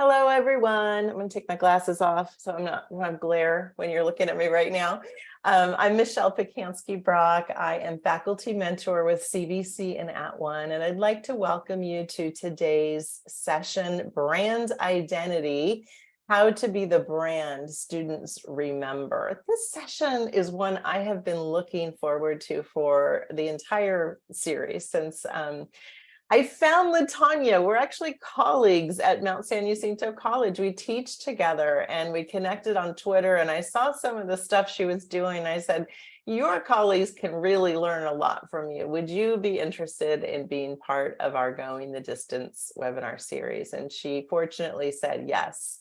Hello, everyone. I'm going to take my glasses off so I'm not going to glare when you're looking at me right now. Um, I'm Michelle Pacansky Brock. I am faculty mentor with CVC and At One, and I'd like to welcome you to today's session, Brand Identity, How to Be the Brand Students Remember. This session is one I have been looking forward to for the entire series since um, I found Latanya. We're actually colleagues at Mount San Jacinto College. We teach together and we connected on Twitter and I saw some of the stuff she was doing. I said, your colleagues can really learn a lot from you. Would you be interested in being part of our Going the Distance webinar series? And she fortunately said yes.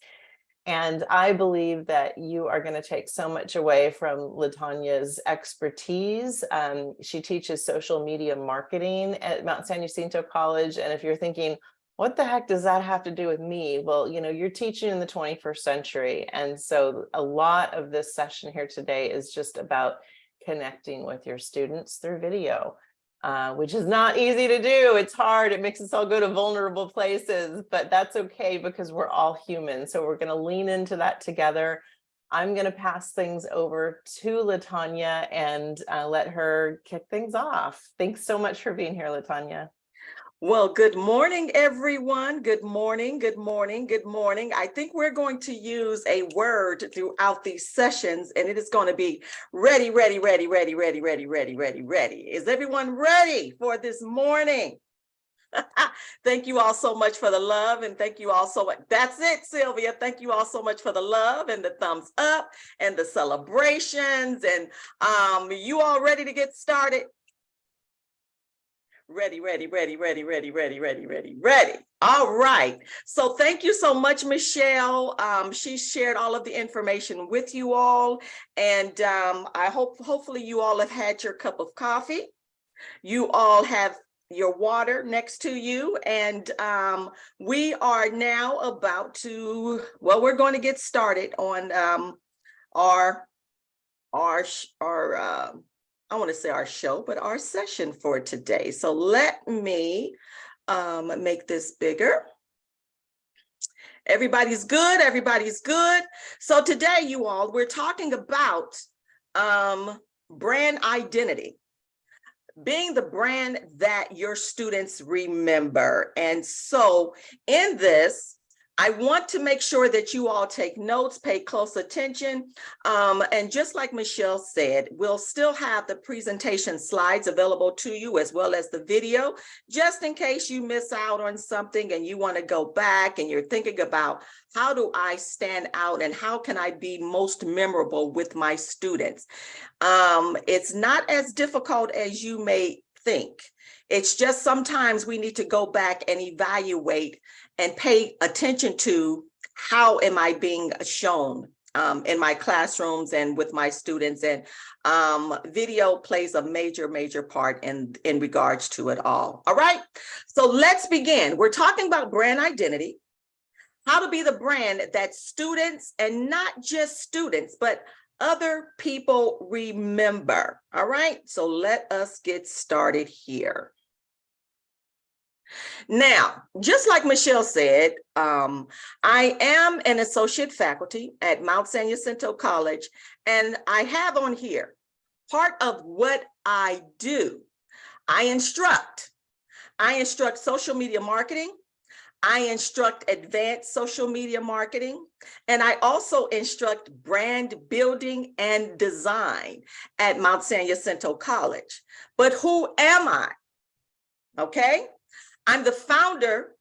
And I believe that you are going to take so much away from Latanya's expertise. Um, she teaches social media marketing at Mount San Jacinto College. And if you're thinking, what the heck does that have to do with me? Well, you know, you're teaching in the 21st century. And so a lot of this session here today is just about connecting with your students through video uh, which is not easy to do. It's hard. It makes us all go to vulnerable places, but that's okay because we're all human. So we're going to lean into that together. I'm going to pass things over to Latanya and uh, let her kick things off. Thanks so much for being here, Latanya. Well, good morning, everyone. Good morning, good morning, good morning. I think we're going to use a word throughout these sessions, and it is going to be ready, ready, ready, ready, ready, ready, ready, ready, ready. Is everyone ready for this morning? thank you all so much for the love and thank you all so much. That's it, Sylvia. Thank you all so much for the love and the thumbs up and the celebrations. And um, you all ready to get started? Ready, ready, ready, ready, ready, ready, ready, ready, ready. All right. So thank you so much, Michelle. Um, she shared all of the information with you all. And um, I hope hopefully you all have had your cup of coffee. You all have your water next to you. And um, we are now about to, well, we're going to get started on um, our, our, our, uh, I want to say our show, but our session for today. So let me um, make this bigger. Everybody's good. Everybody's good. So today, you all, we're talking about um, brand identity being the brand that your students remember. And so in this, I want to make sure that you all take notes, pay close attention. Um, and just like Michelle said, we'll still have the presentation slides available to you as well as the video, just in case you miss out on something and you want to go back and you're thinking about how do I stand out and how can I be most memorable with my students? Um, it's not as difficult as you may think. It's just sometimes we need to go back and evaluate and pay attention to how am I being shown um, in my classrooms and with my students and um, video plays a major, major part in, in regards to it all. All right, so let's begin. We're talking about brand identity, how to be the brand that students and not just students, but other people remember. All right, so let us get started here. Now, just like Michelle said, um, I am an associate faculty at Mount San Jacinto College, and I have on here part of what I do. I instruct. I instruct social media marketing. I instruct advanced social media marketing, and I also instruct brand building and design at Mount San Jacinto College. But who am I? Okay, I'm the founder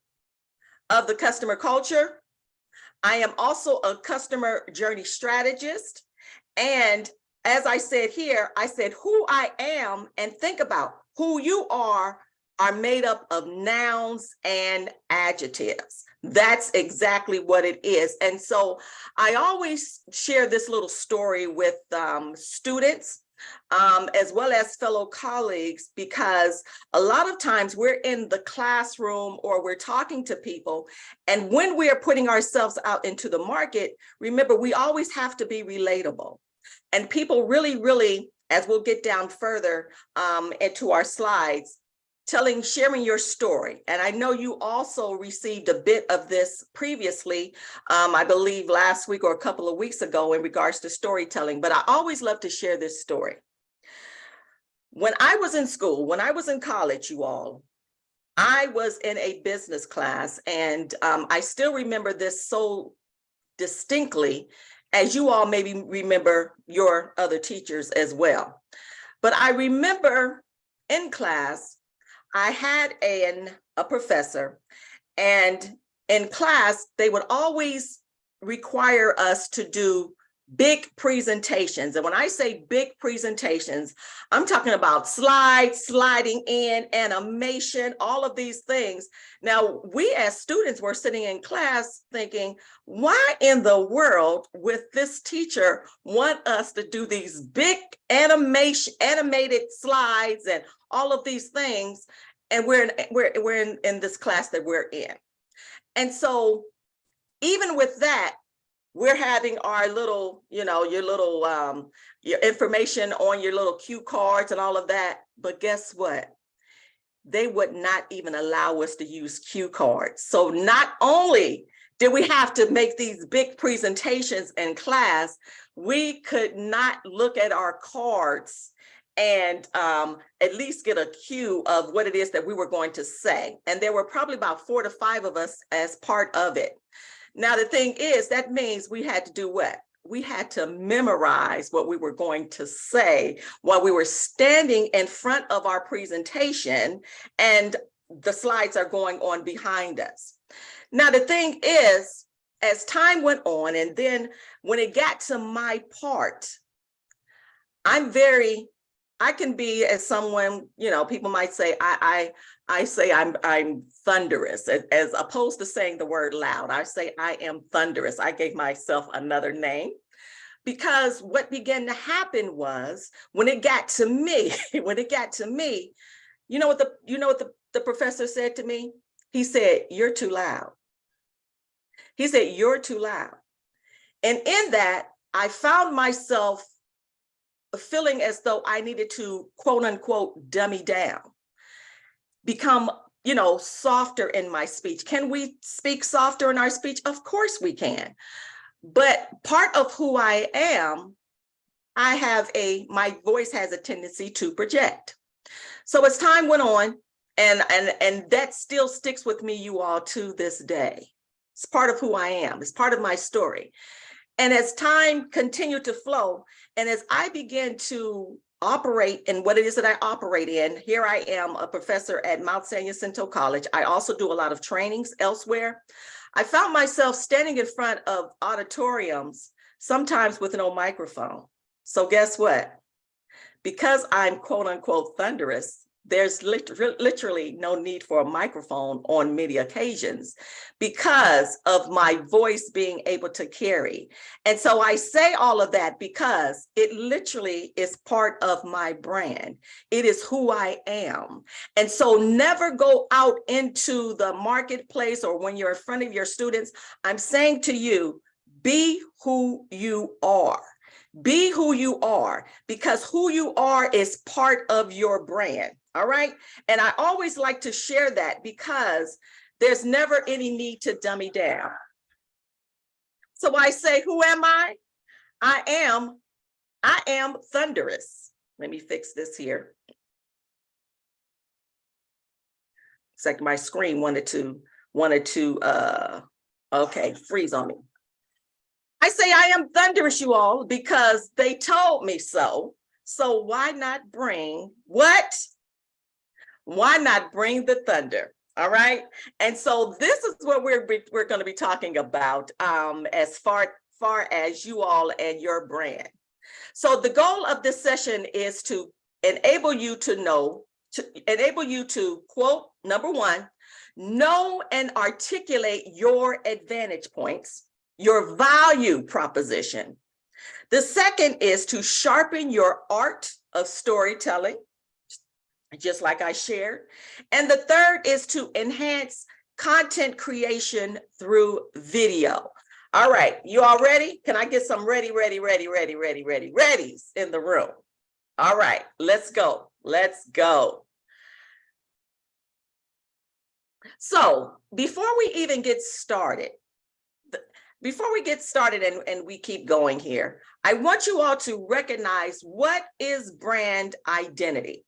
of the customer culture. I am also a customer journey strategist. And as I said here, I said who I am and think about who you are are made up of nouns and adjectives. That's exactly what it is. And so I always share this little story with um, students um, as well as fellow colleagues, because a lot of times we're in the classroom or we're talking to people. And when we are putting ourselves out into the market, remember, we always have to be relatable. And people really, really, as we'll get down further um, into our slides, telling, sharing your story. And I know you also received a bit of this previously, um, I believe last week or a couple of weeks ago in regards to storytelling, but I always love to share this story. When I was in school, when I was in college, you all, I was in a business class and um, I still remember this so distinctly as you all maybe remember your other teachers as well. But I remember in class, I had an, a professor and in class, they would always require us to do big presentations. And when I say big presentations, I'm talking about slides, sliding in, animation, all of these things. Now, we as students were sitting in class thinking, why in the world would this teacher want us to do these big animation, animated slides and all of these things? And we're in, we're, we're in, in this class that we're in. And so even with that, we're having our little, you know, your little, um, your information on your little cue cards and all of that. But guess what? They would not even allow us to use cue cards. So not only did we have to make these big presentations in class, we could not look at our cards and um, at least get a cue of what it is that we were going to say. And there were probably about four to five of us as part of it. Now, the thing is, that means we had to do what? We had to memorize what we were going to say while we were standing in front of our presentation and the slides are going on behind us. Now, the thing is, as time went on, and then when it got to my part, I'm very, I can be as someone, you know, people might say, I, I, I say I'm I'm thunderous as, as opposed to saying the word loud. I say I am thunderous. I gave myself another name because what began to happen was when it got to me, when it got to me, you know what the you know what the, the professor said to me? He said, you're too loud. He said, you're too loud. And in that, I found myself feeling as though I needed to quote unquote dummy down become you know, softer in my speech. Can we speak softer in our speech? Of course we can. But part of who I am, I have a, my voice has a tendency to project. So as time went on, and, and, and that still sticks with me, you all, to this day. It's part of who I am. It's part of my story. And as time continued to flow, and as I began to operate in what it is that I operate in. Here I am a professor at Mount San Jacinto College. I also do a lot of trainings elsewhere. I found myself standing in front of auditoriums, sometimes with no microphone. So guess what? Because I'm quote unquote thunderous, there's literally no need for a microphone on many occasions because of my voice being able to carry. And so I say all of that because it literally is part of my brand. It is who I am. And so never go out into the marketplace or when you're in front of your students, I'm saying to you, be who you are. Be who you are because who you are is part of your brand. All right. And I always like to share that because there's never any need to dummy down. So I say, who am I? I am, I am thunderous. Let me fix this here. It's like my screen wanted to, wanted to, uh, okay, freeze on me. I say I am thunderous, you all, because they told me so. So why not bring what? Why not bring the thunder? All right. And so this is what we're we're going to be talking about um, as far far as you all and your brand. So the goal of this session is to enable you to know, to enable you to quote, number one, know and articulate your advantage points your value proposition. The second is to sharpen your art of storytelling, just like I shared. And the third is to enhance content creation through video. All right, you all ready? Can I get some ready, ready, ready, ready, ready, ready, readies in the room? All right, let's go. Let's go. So before we even get started, before we get started and, and we keep going here, I want you all to recognize what is brand identity.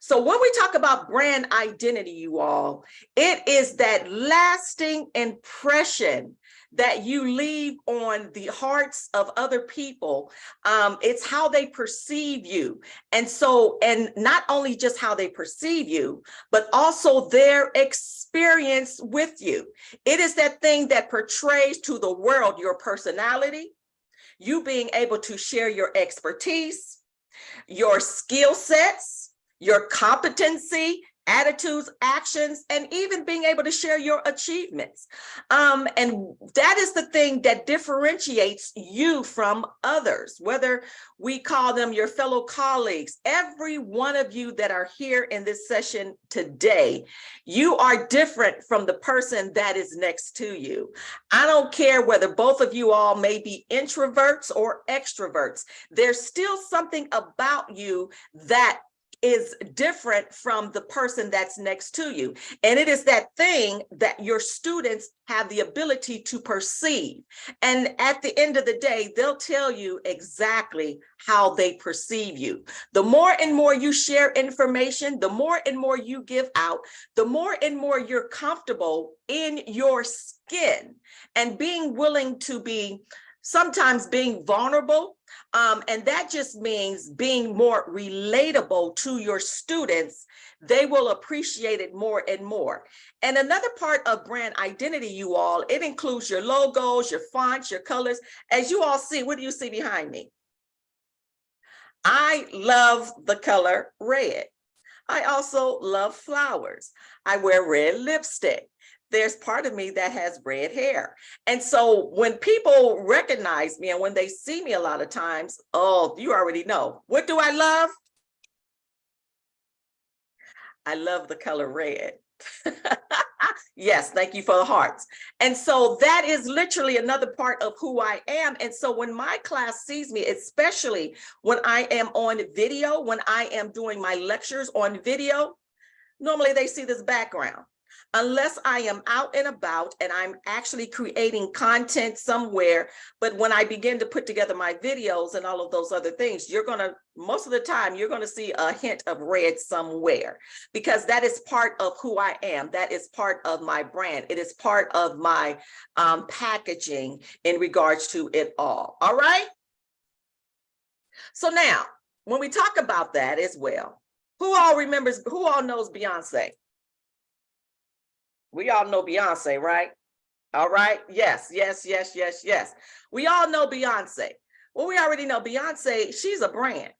So when we talk about brand identity, you all, it is that lasting impression that you leave on the hearts of other people. Um, it's how they perceive you. And so, and not only just how they perceive you, but also their experience with you. It is that thing that portrays to the world your personality, you being able to share your expertise, your skill sets, your competency, attitudes, actions, and even being able to share your achievements. Um, and that is the thing that differentiates you from others, whether we call them your fellow colleagues, every one of you that are here in this session today, you are different from the person that is next to you. I don't care whether both of you all may be introverts or extroverts. There's still something about you that is different from the person that's next to you. And it is that thing that your students have the ability to perceive. And at the end of the day, they'll tell you exactly how they perceive you. The more and more you share information, the more and more you give out, the more and more you're comfortable in your skin and being willing to be sometimes being vulnerable. Um, and that just means being more relatable to your students. They will appreciate it more and more. And another part of brand identity, you all, it includes your logos, your fonts, your colors. As you all see, what do you see behind me? I love the color red. I also love flowers. I wear red lipstick there's part of me that has red hair. And so when people recognize me and when they see me a lot of times, oh, you already know. What do I love? I love the color red. yes, thank you for the hearts. And so that is literally another part of who I am. And so when my class sees me, especially when I am on video, when I am doing my lectures on video, normally they see this background unless I am out and about and I'm actually creating content somewhere. But when I begin to put together my videos and all of those other things, you're going to, most of the time, you're going to see a hint of red somewhere because that is part of who I am. That is part of my brand. It is part of my um, packaging in regards to it all. All right. So now, when we talk about that as well, who all remembers, who all knows Beyonce? We all know Beyonce, right? All right. Yes, yes, yes, yes, yes. We all know Beyonce. Well, we already know Beyonce, she's a brand.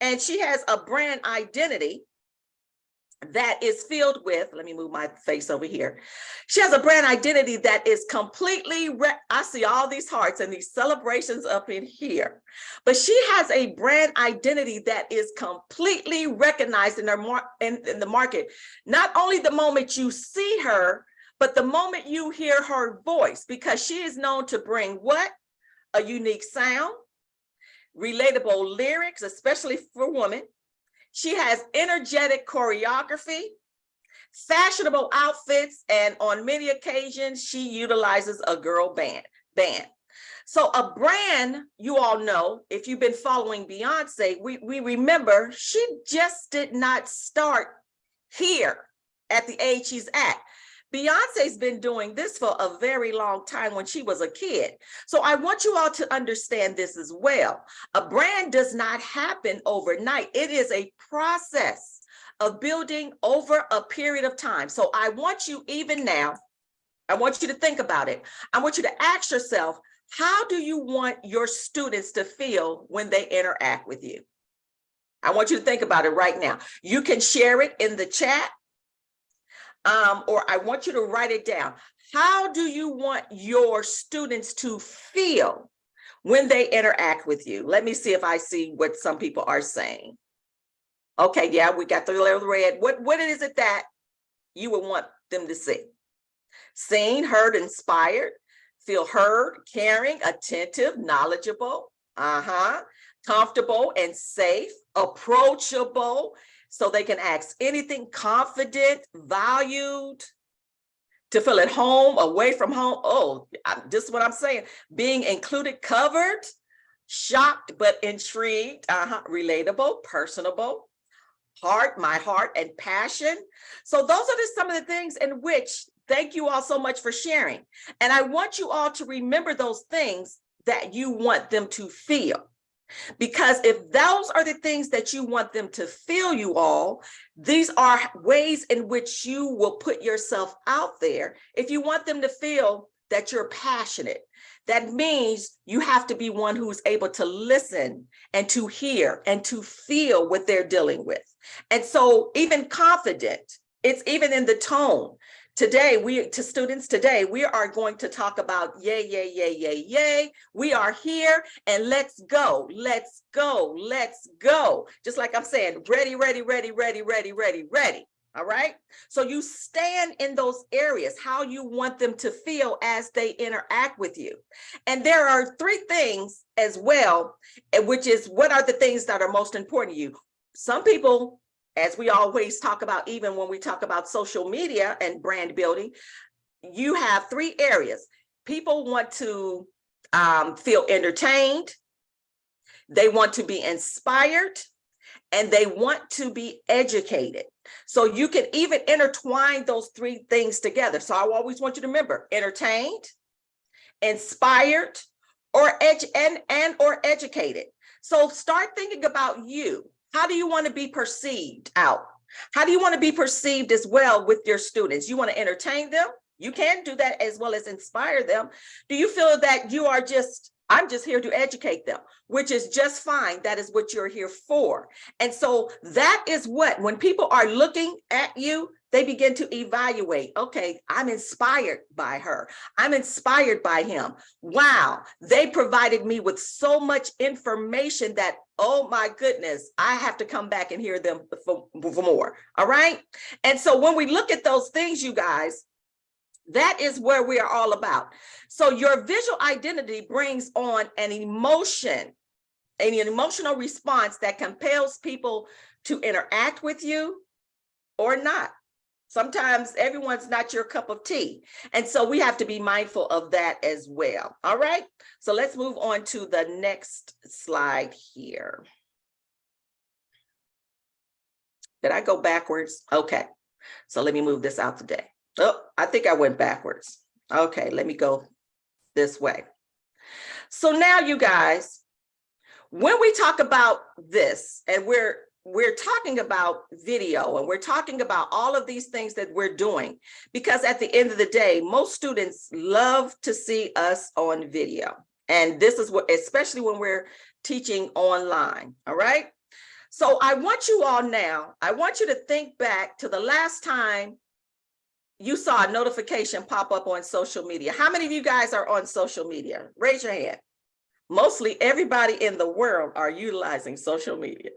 And she has a brand identity that is filled with, let me move my face over here. She has a brand identity that is completely, I see all these hearts and these celebrations up in here, but she has a brand identity that is completely recognized in, her mar in, in the market. Not only the moment you see her, but the moment you hear her voice, because she is known to bring what? A unique sound, relatable lyrics, especially for women, she has energetic choreography, fashionable outfits, and on many occasions, she utilizes a girl band. band. So a brand, you all know, if you've been following Beyonce, we, we remember she just did not start here at the age she's at. Beyonce's been doing this for a very long time when she was a kid. So I want you all to understand this as well. A brand does not happen overnight. It is a process of building over a period of time. So I want you even now, I want you to think about it. I want you to ask yourself, how do you want your students to feel when they interact with you? I want you to think about it right now. You can share it in the chat um, or I want you to write it down. How do you want your students to feel when they interact with you? Let me see if I see what some people are saying. Okay, yeah, we got the red. What, what is it that you would want them to see? Seen, heard, inspired, feel heard, caring, attentive, knowledgeable, uh-huh, comfortable and safe, approachable, so they can ask anything confident, valued, to feel at home, away from home. Oh, this is what I'm saying. Being included, covered, shocked but intrigued, uh-huh, relatable, personable, heart, my heart and passion. So those are just some of the things in which, thank you all so much for sharing. And I want you all to remember those things that you want them to feel. Because if those are the things that you want them to feel you all, these are ways in which you will put yourself out there. If you want them to feel that you're passionate, that means you have to be one who's able to listen and to hear and to feel what they're dealing with. And so even confident, it's even in the tone. Today, we to students today, we are going to talk about yay, yay, yay, yay, yay. We are here and let's go, let's go, let's go. Just like I'm saying, ready, ready, ready, ready, ready, ready, ready. All right. So you stand in those areas, how you want them to feel as they interact with you. And there are three things as well, eh, which is what are the things that are most important to you? Some people as we always talk about, even when we talk about social media and brand building, you have three areas. People want to um, feel entertained, they want to be inspired, and they want to be educated. So you can even intertwine those three things together. So I always want you to remember entertained, inspired, or edge and, and or educated. So start thinking about you. How do you want to be perceived out? How do you want to be perceived as well with your students? You want to entertain them? You can do that as well as inspire them. Do you feel that you are just, I'm just here to educate them, which is just fine. That is what you're here for. And so that is what, when people are looking at you, they begin to evaluate, okay, I'm inspired by her. I'm inspired by him. Wow, they provided me with so much information that, oh my goodness, I have to come back and hear them for, for more, all right? And so when we look at those things, you guys, that is where we are all about. So your visual identity brings on an emotion, an emotional response that compels people to interact with you or not. Sometimes everyone's not your cup of tea. And so we have to be mindful of that as well. All right. So let's move on to the next slide here. Did I go backwards? Okay. So let me move this out today. Oh, I think I went backwards. Okay, let me go this way. So now you guys, when we talk about this and we're we're talking about video and we're talking about all of these things that we're doing because at the end of the day most students love to see us on video. And this is what especially when we're teaching online all right? So i want you all now i want you to think back to the last time you saw a notification pop up on social media. How many of you guys are on social media? Raise your hand. Mostly everybody in the world are utilizing social media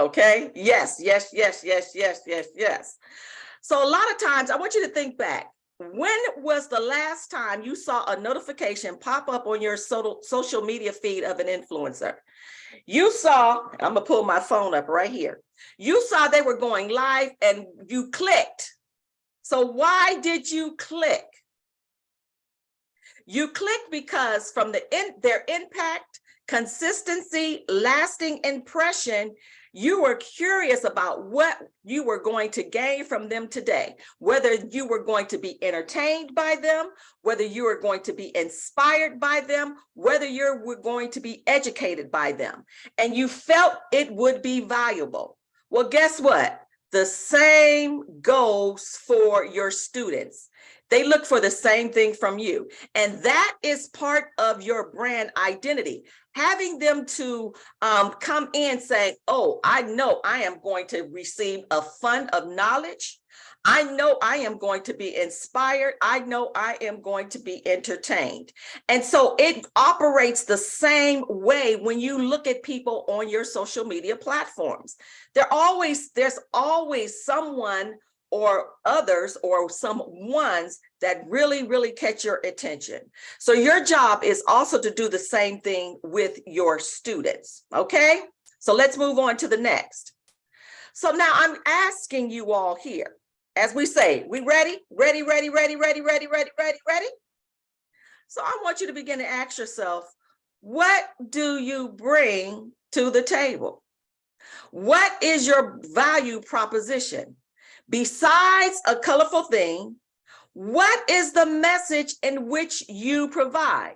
Okay, yes, yes, yes, yes, yes, yes, yes. So a lot of times I want you to think back. When was the last time you saw a notification pop up on your social media feed of an influencer? You saw, I'm gonna pull my phone up right here. You saw they were going live and you clicked. So why did you click? You clicked because from the in, their impact, consistency, lasting impression, you were curious about what you were going to gain from them today, whether you were going to be entertained by them, whether you were going to be inspired by them, whether you were going to be educated by them, and you felt it would be valuable. Well, guess what? The same goes for your students. They look for the same thing from you. And that is part of your brand identity. Having them to um, come in saying, oh, I know I am going to receive a fund of knowledge. I know I am going to be inspired. I know I am going to be entertained. And so it operates the same way when you look at people on your social media platforms. There always, there's always someone or others or some ones that really, really catch your attention. So your job is also to do the same thing with your students, okay? So let's move on to the next. So now I'm asking you all here, as we say, we ready? Ready, ready, ready, ready, ready, ready, ready, ready? So I want you to begin to ask yourself, what do you bring to the table? What is your value proposition? Besides a colorful thing, what is the message in which you provide?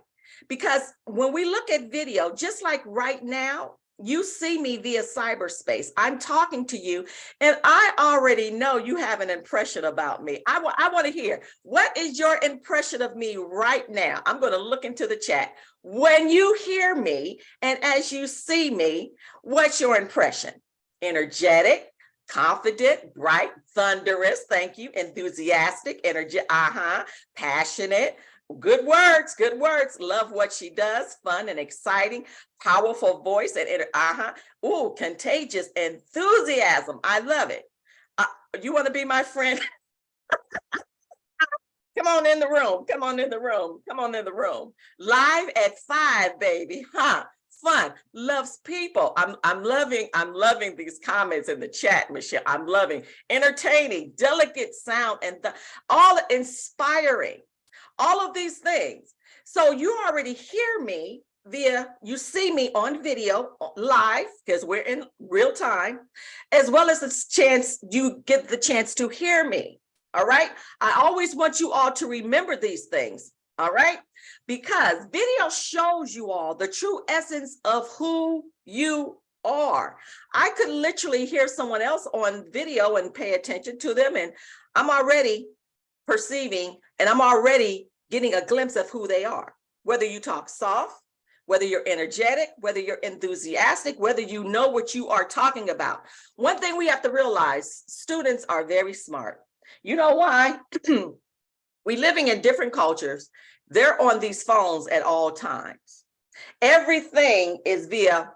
Because when we look at video, just like right now, you see me via cyberspace. I'm talking to you and I already know you have an impression about me. I, I want to hear, what is your impression of me right now? I'm going to look into the chat. When you hear me and as you see me, what's your impression? Energetic, confident, bright, thunderous, thank you, enthusiastic, energy, uh-huh, passionate, good words, good words, love what she does, fun and exciting, powerful voice, and uh-huh, ooh, contagious enthusiasm, I love it. Uh, you want to be my friend? Come on in the room, come on in the room, come on in the room. Live at five, baby, huh? Fun, loves people. I'm I'm loving, I'm loving these comments in the chat, Michelle. I'm loving entertaining, delicate sound, and the, all inspiring, all of these things. So you already hear me via, you see me on video uh, live, because we're in real time, as well as the chance, you get the chance to hear me. All right. I always want you all to remember these things. All right. Because video shows you all the true essence of who you are. I could literally hear someone else on video and pay attention to them. And I'm already perceiving and I'm already getting a glimpse of who they are. Whether you talk soft, whether you're energetic, whether you're enthusiastic, whether you know what you are talking about. One thing we have to realize, students are very smart. You know why? we living in different cultures. They're on these phones at all times. Everything is via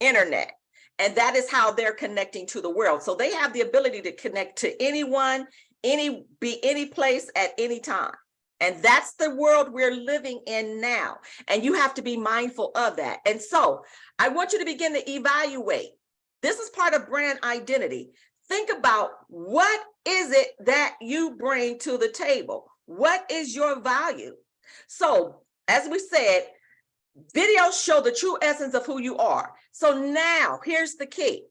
internet. And that is how they're connecting to the world. So they have the ability to connect to anyone, any be any place at any time. And that's the world we're living in now. And you have to be mindful of that. And so I want you to begin to evaluate. This is part of brand identity. Think about what is it that you bring to the table? What is your value? So as we said, videos show the true essence of who you are. So now here's the key.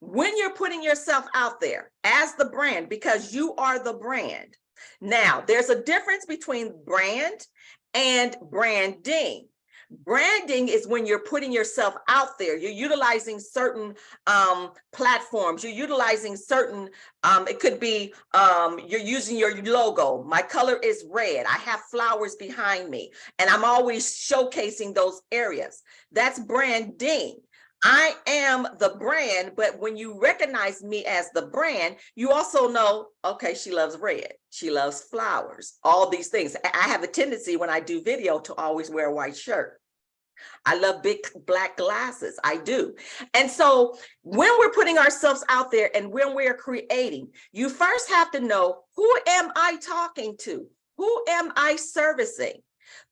When you're putting yourself out there as the brand, because you are the brand. Now there's a difference between brand and branding. Branding is when you're putting yourself out there. You're utilizing certain um, platforms. You're utilizing certain, um, it could be, um, you're using your logo. My color is red. I have flowers behind me and I'm always showcasing those areas. That's branding. I am the brand, but when you recognize me as the brand, you also know, okay, she loves red, she loves flowers, all these things. I have a tendency when I do video to always wear a white shirt. I love big black glasses, I do. And so when we're putting ourselves out there and when we're creating, you first have to know, who am I talking to? Who am I servicing?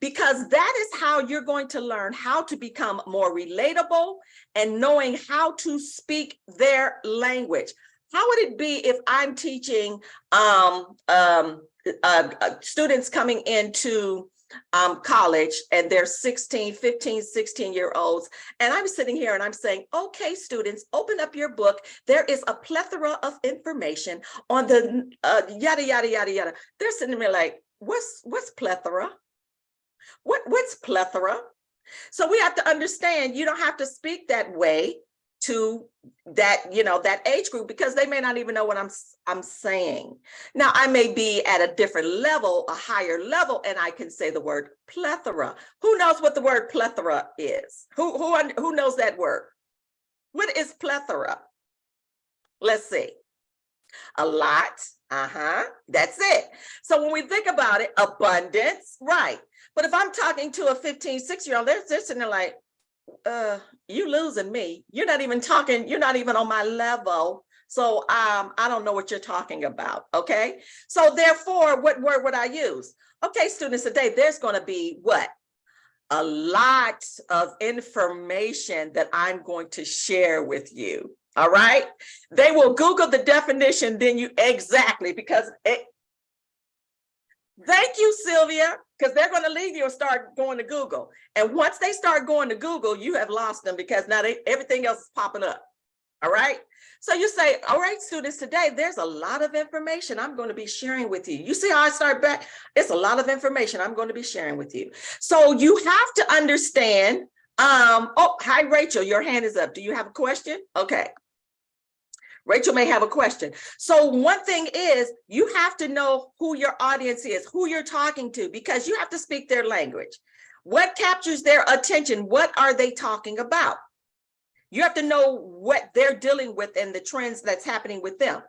because that is how you're going to learn how to become more relatable and knowing how to speak their language. How would it be if I'm teaching um, um, uh, uh, students coming into um, college and they're 16, 15, 16 year olds. And I'm sitting here and I'm saying, okay, students, open up your book. There is a plethora of information on the uh, yada, yada, yada, yada. They're sitting there like, what's, what's plethora? What, what's plethora? So we have to understand you don't have to speak that way to that, you know, that age group because they may not even know what I'm, I'm saying. Now I may be at a different level, a higher level, and I can say the word plethora. Who knows what the word plethora is? Who, who, who knows that word? What is plethora? Let's see. A lot, uh-huh, that's it. So when we think about it, abundance, right. But if I'm talking to a 15, six year old, they're, they're sitting there like, uh, you losing me. You're not even talking, you're not even on my level. So um, I don't know what you're talking about, okay? So therefore, what word would I use? Okay, students, today there's gonna be what? A lot of information that I'm going to share with you, All right. They will Google the definition, then you exactly because it. Thank you, Sylvia, because they're going to leave you and start going to Google. And once they start going to Google, you have lost them because now they, everything else is popping up. All right. So you say, all right, students, today there's a lot of information I'm going to be sharing with you. You see how I start back? It's a lot of information I'm going to be sharing with you. So you have to understand. Um, oh, hi, Rachel, your hand is up. Do you have a question? Okay. Rachel may have a question. So one thing is you have to know who your audience is, who you're talking to, because you have to speak their language. What captures their attention? What are they talking about? You have to know what they're dealing with and the trends that's happening with them.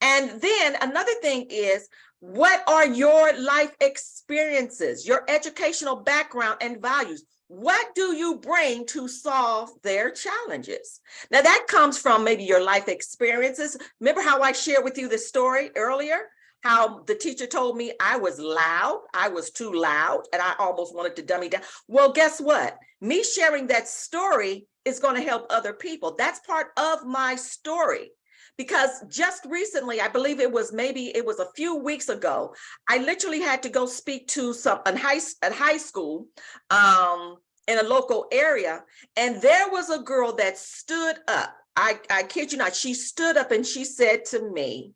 And then another thing is, what are your life experiences, your educational background and values? What do you bring to solve their challenges? Now that comes from maybe your life experiences. Remember how I shared with you the story earlier? How the teacher told me I was loud, I was too loud, and I almost wanted to dummy down. Well, guess what? Me sharing that story is going to help other people. That's part of my story. Because just recently, I believe it was maybe it was a few weeks ago, I literally had to go speak to some high at high school um, in a local area, and there was a girl that stood up. I, I kid you not, she stood up and she said to me,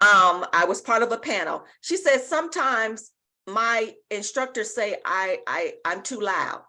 um, I was part of a panel. She said, sometimes my instructors say I, I, I'm too loud.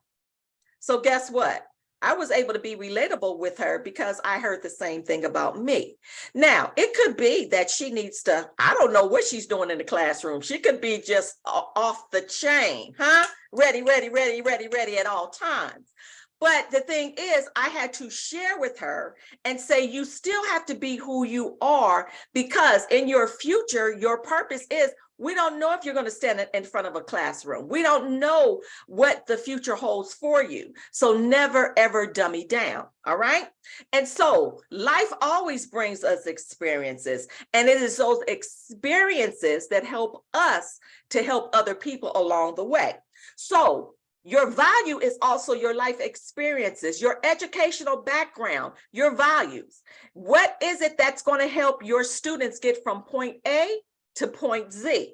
So guess what? I was able to be relatable with her because I heard the same thing about me. Now, it could be that she needs to, I don't know what she's doing in the classroom. She could be just off the chain, huh? Ready, ready, ready, ready, ready at all times. But the thing is, I had to share with her and say, you still have to be who you are because in your future, your purpose is we don't know if you're going to stand in front of a classroom. We don't know what the future holds for you. So never, ever dummy down. All right. And so life always brings us experiences. And it is those experiences that help us to help other people along the way. So your value is also your life experiences, your educational background, your values. What is it that's going to help your students get from point A to point Z.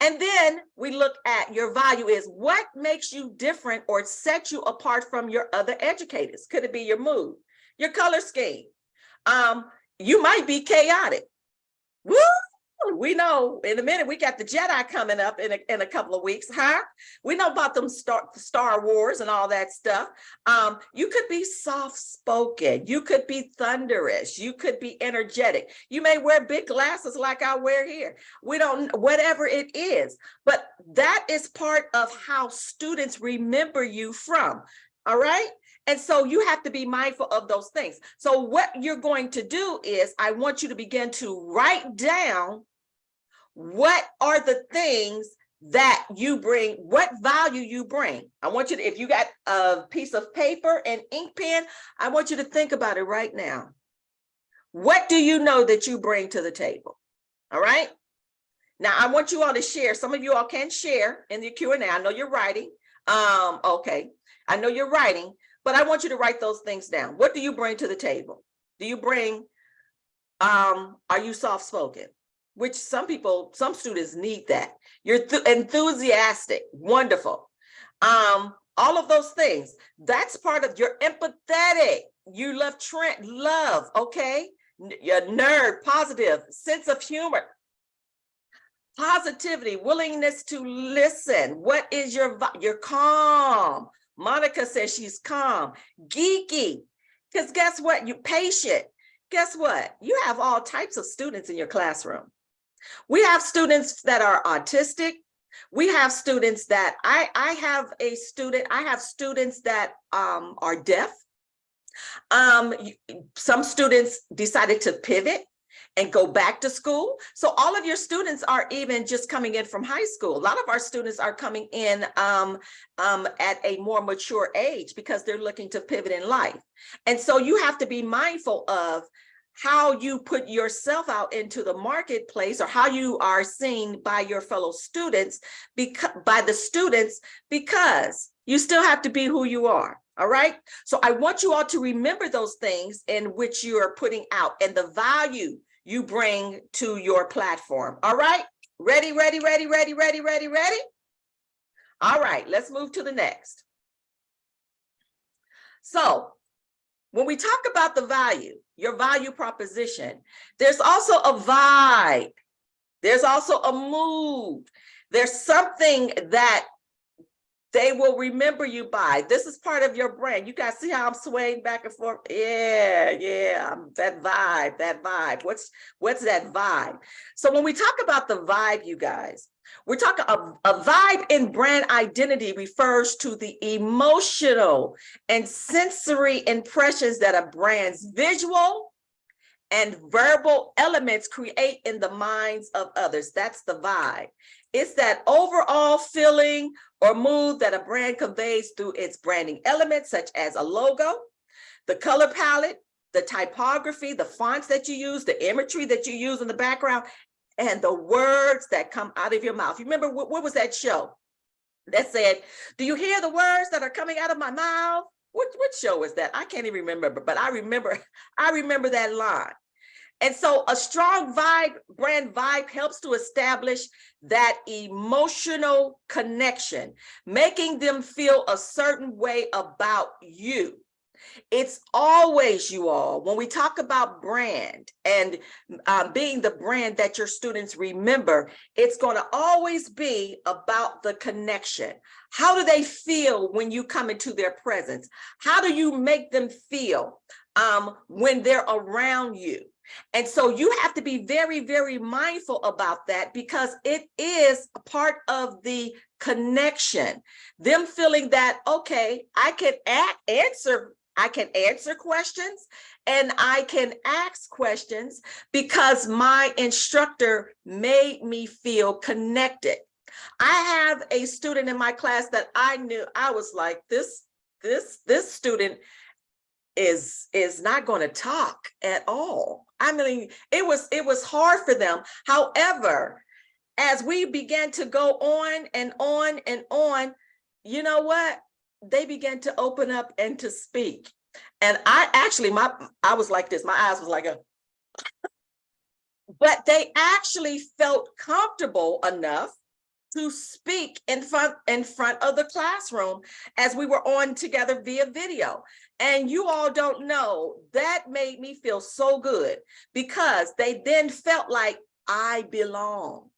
And then we look at your value is what makes you different or set you apart from your other educators? Could it be your mood, your color scheme? Um, you might be chaotic. Woo! We know in a minute we got the Jedi coming up in a, in a couple of weeks, huh? We know about them Star, Star Wars and all that stuff. Um, you could be soft-spoken, you could be thunderous, you could be energetic. You may wear big glasses like I wear here. We don't, whatever it is, but that is part of how students remember you from, all right? And so you have to be mindful of those things. So what you're going to do is I want you to begin to write down what are the things that you bring, what value you bring. I want you to, if you got a piece of paper and ink pen, I want you to think about it right now. What do you know that you bring to the table? All right. Now I want you all to share. Some of you all can share in the Q&A. I know you're writing. Um, okay. I know you're writing, but I want you to write those things down. What do you bring to the table? Do you bring, um, are you soft-spoken? Which some people, some students need that. You're enthusiastic, wonderful. Um, all of those things, that's part of your empathetic. You love trend, love, okay? Your nerd, positive, sense of humor, positivity, willingness to listen. What is your, your calm. Monica says she's calm, geeky, because guess what? You're patient. Guess what? You have all types of students in your classroom. We have students that are autistic. We have students that I, I have a student, I have students that um, are deaf. Um, some students decided to pivot and go back to school. So all of your students are even just coming in from high school. A lot of our students are coming in um, um, at a more mature age because they're looking to pivot in life. And so you have to be mindful of how you put yourself out into the marketplace or how you are seen by your fellow students, because by the students, because you still have to be who you are. All right. So I want you all to remember those things in which you are putting out and the value you bring to your platform. All right. Ready, ready, ready, ready, ready, ready, ready. All right, let's move to the next. So when we talk about the value, your value proposition, there's also a vibe. There's also a mood. There's something that they will remember you by. This is part of your brand. You guys see how I'm swaying back and forth? Yeah, yeah, that vibe, that vibe. What's what's that vibe? So when we talk about the vibe, you guys, we're talking a, a vibe in brand identity refers to the emotional and sensory impressions that a brand's visual and verbal elements create in the minds of others. That's the vibe. It's that overall feeling or mood that a brand conveys through its branding elements, such as a logo, the color palette, the typography, the fonts that you use, the imagery that you use in the background, and the words that come out of your mouth. You remember what, what was that show that said, do you hear the words that are coming out of my mouth? What, what show was that? I can't even remember, but I remember, I remember that line. And so a strong vibe, brand vibe helps to establish that emotional connection, making them feel a certain way about you. It's always you all, when we talk about brand and uh, being the brand that your students remember, it's going to always be about the connection. How do they feel when you come into their presence? How do you make them feel um, when they're around you? And so you have to be very, very mindful about that because it is a part of the connection. Them feeling that, okay, I can answer I can answer questions and I can ask questions because my instructor made me feel connected. I have a student in my class that I knew I was like, this, this, this student is is not going to talk at all. I mean, it was it was hard for them. However, as we began to go on and on and on, you know what? They began to open up and to speak. And I actually, my I was like this, my eyes was like a, but they actually felt comfortable enough to speak in front in front of the classroom as we were on together via video. And you all don't know, that made me feel so good because they then felt like I belong.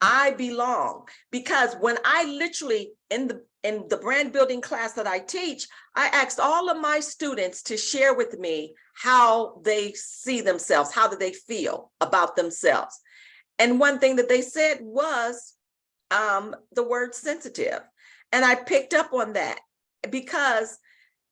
I belong because when I literally in the in the brand building class that I teach, I asked all of my students to share with me how they see themselves, how do they feel about themselves. And one thing that they said was um, the word sensitive. And I picked up on that because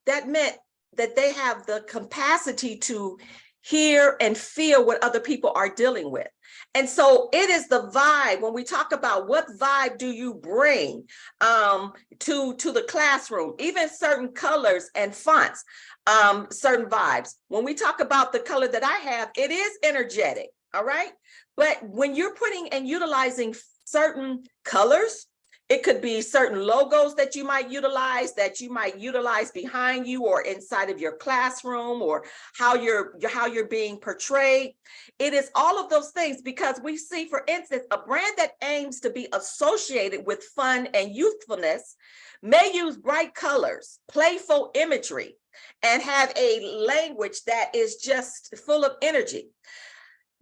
that meant that they have the capacity to hear and feel what other people are dealing with. And so it is the vibe when we talk about what vibe do you bring um, to, to the classroom, even certain colors and fonts, um, certain vibes. When we talk about the color that I have, it is energetic, all right? But when you're putting and utilizing certain colors, it could be certain logos that you might utilize that you might utilize behind you or inside of your classroom or how you're how you're being portrayed. It is all of those things because we see, for instance, a brand that aims to be associated with fun and youthfulness may use bright colors, playful imagery, and have a language that is just full of energy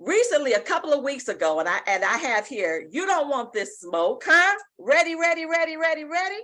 recently a couple of weeks ago and i and i have here you don't want this smoke huh? Ready ready ready ready ready?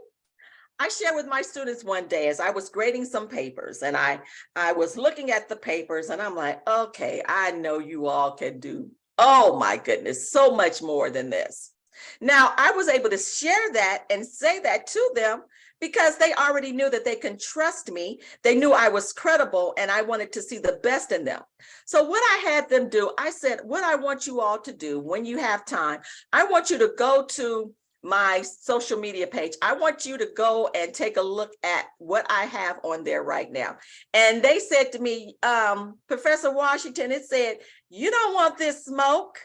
I shared with my students one day as i was grading some papers and i i was looking at the papers and i'm like okay i know you all can do oh my goodness so much more than this. Now i was able to share that and say that to them because they already knew that they can trust me. They knew I was credible and I wanted to see the best in them. So what I had them do, I said, what I want you all to do when you have time, I want you to go to my social media page. I want you to go and take a look at what I have on there right now. And they said to me, um, Professor Washington, it said, you don't want this smoke.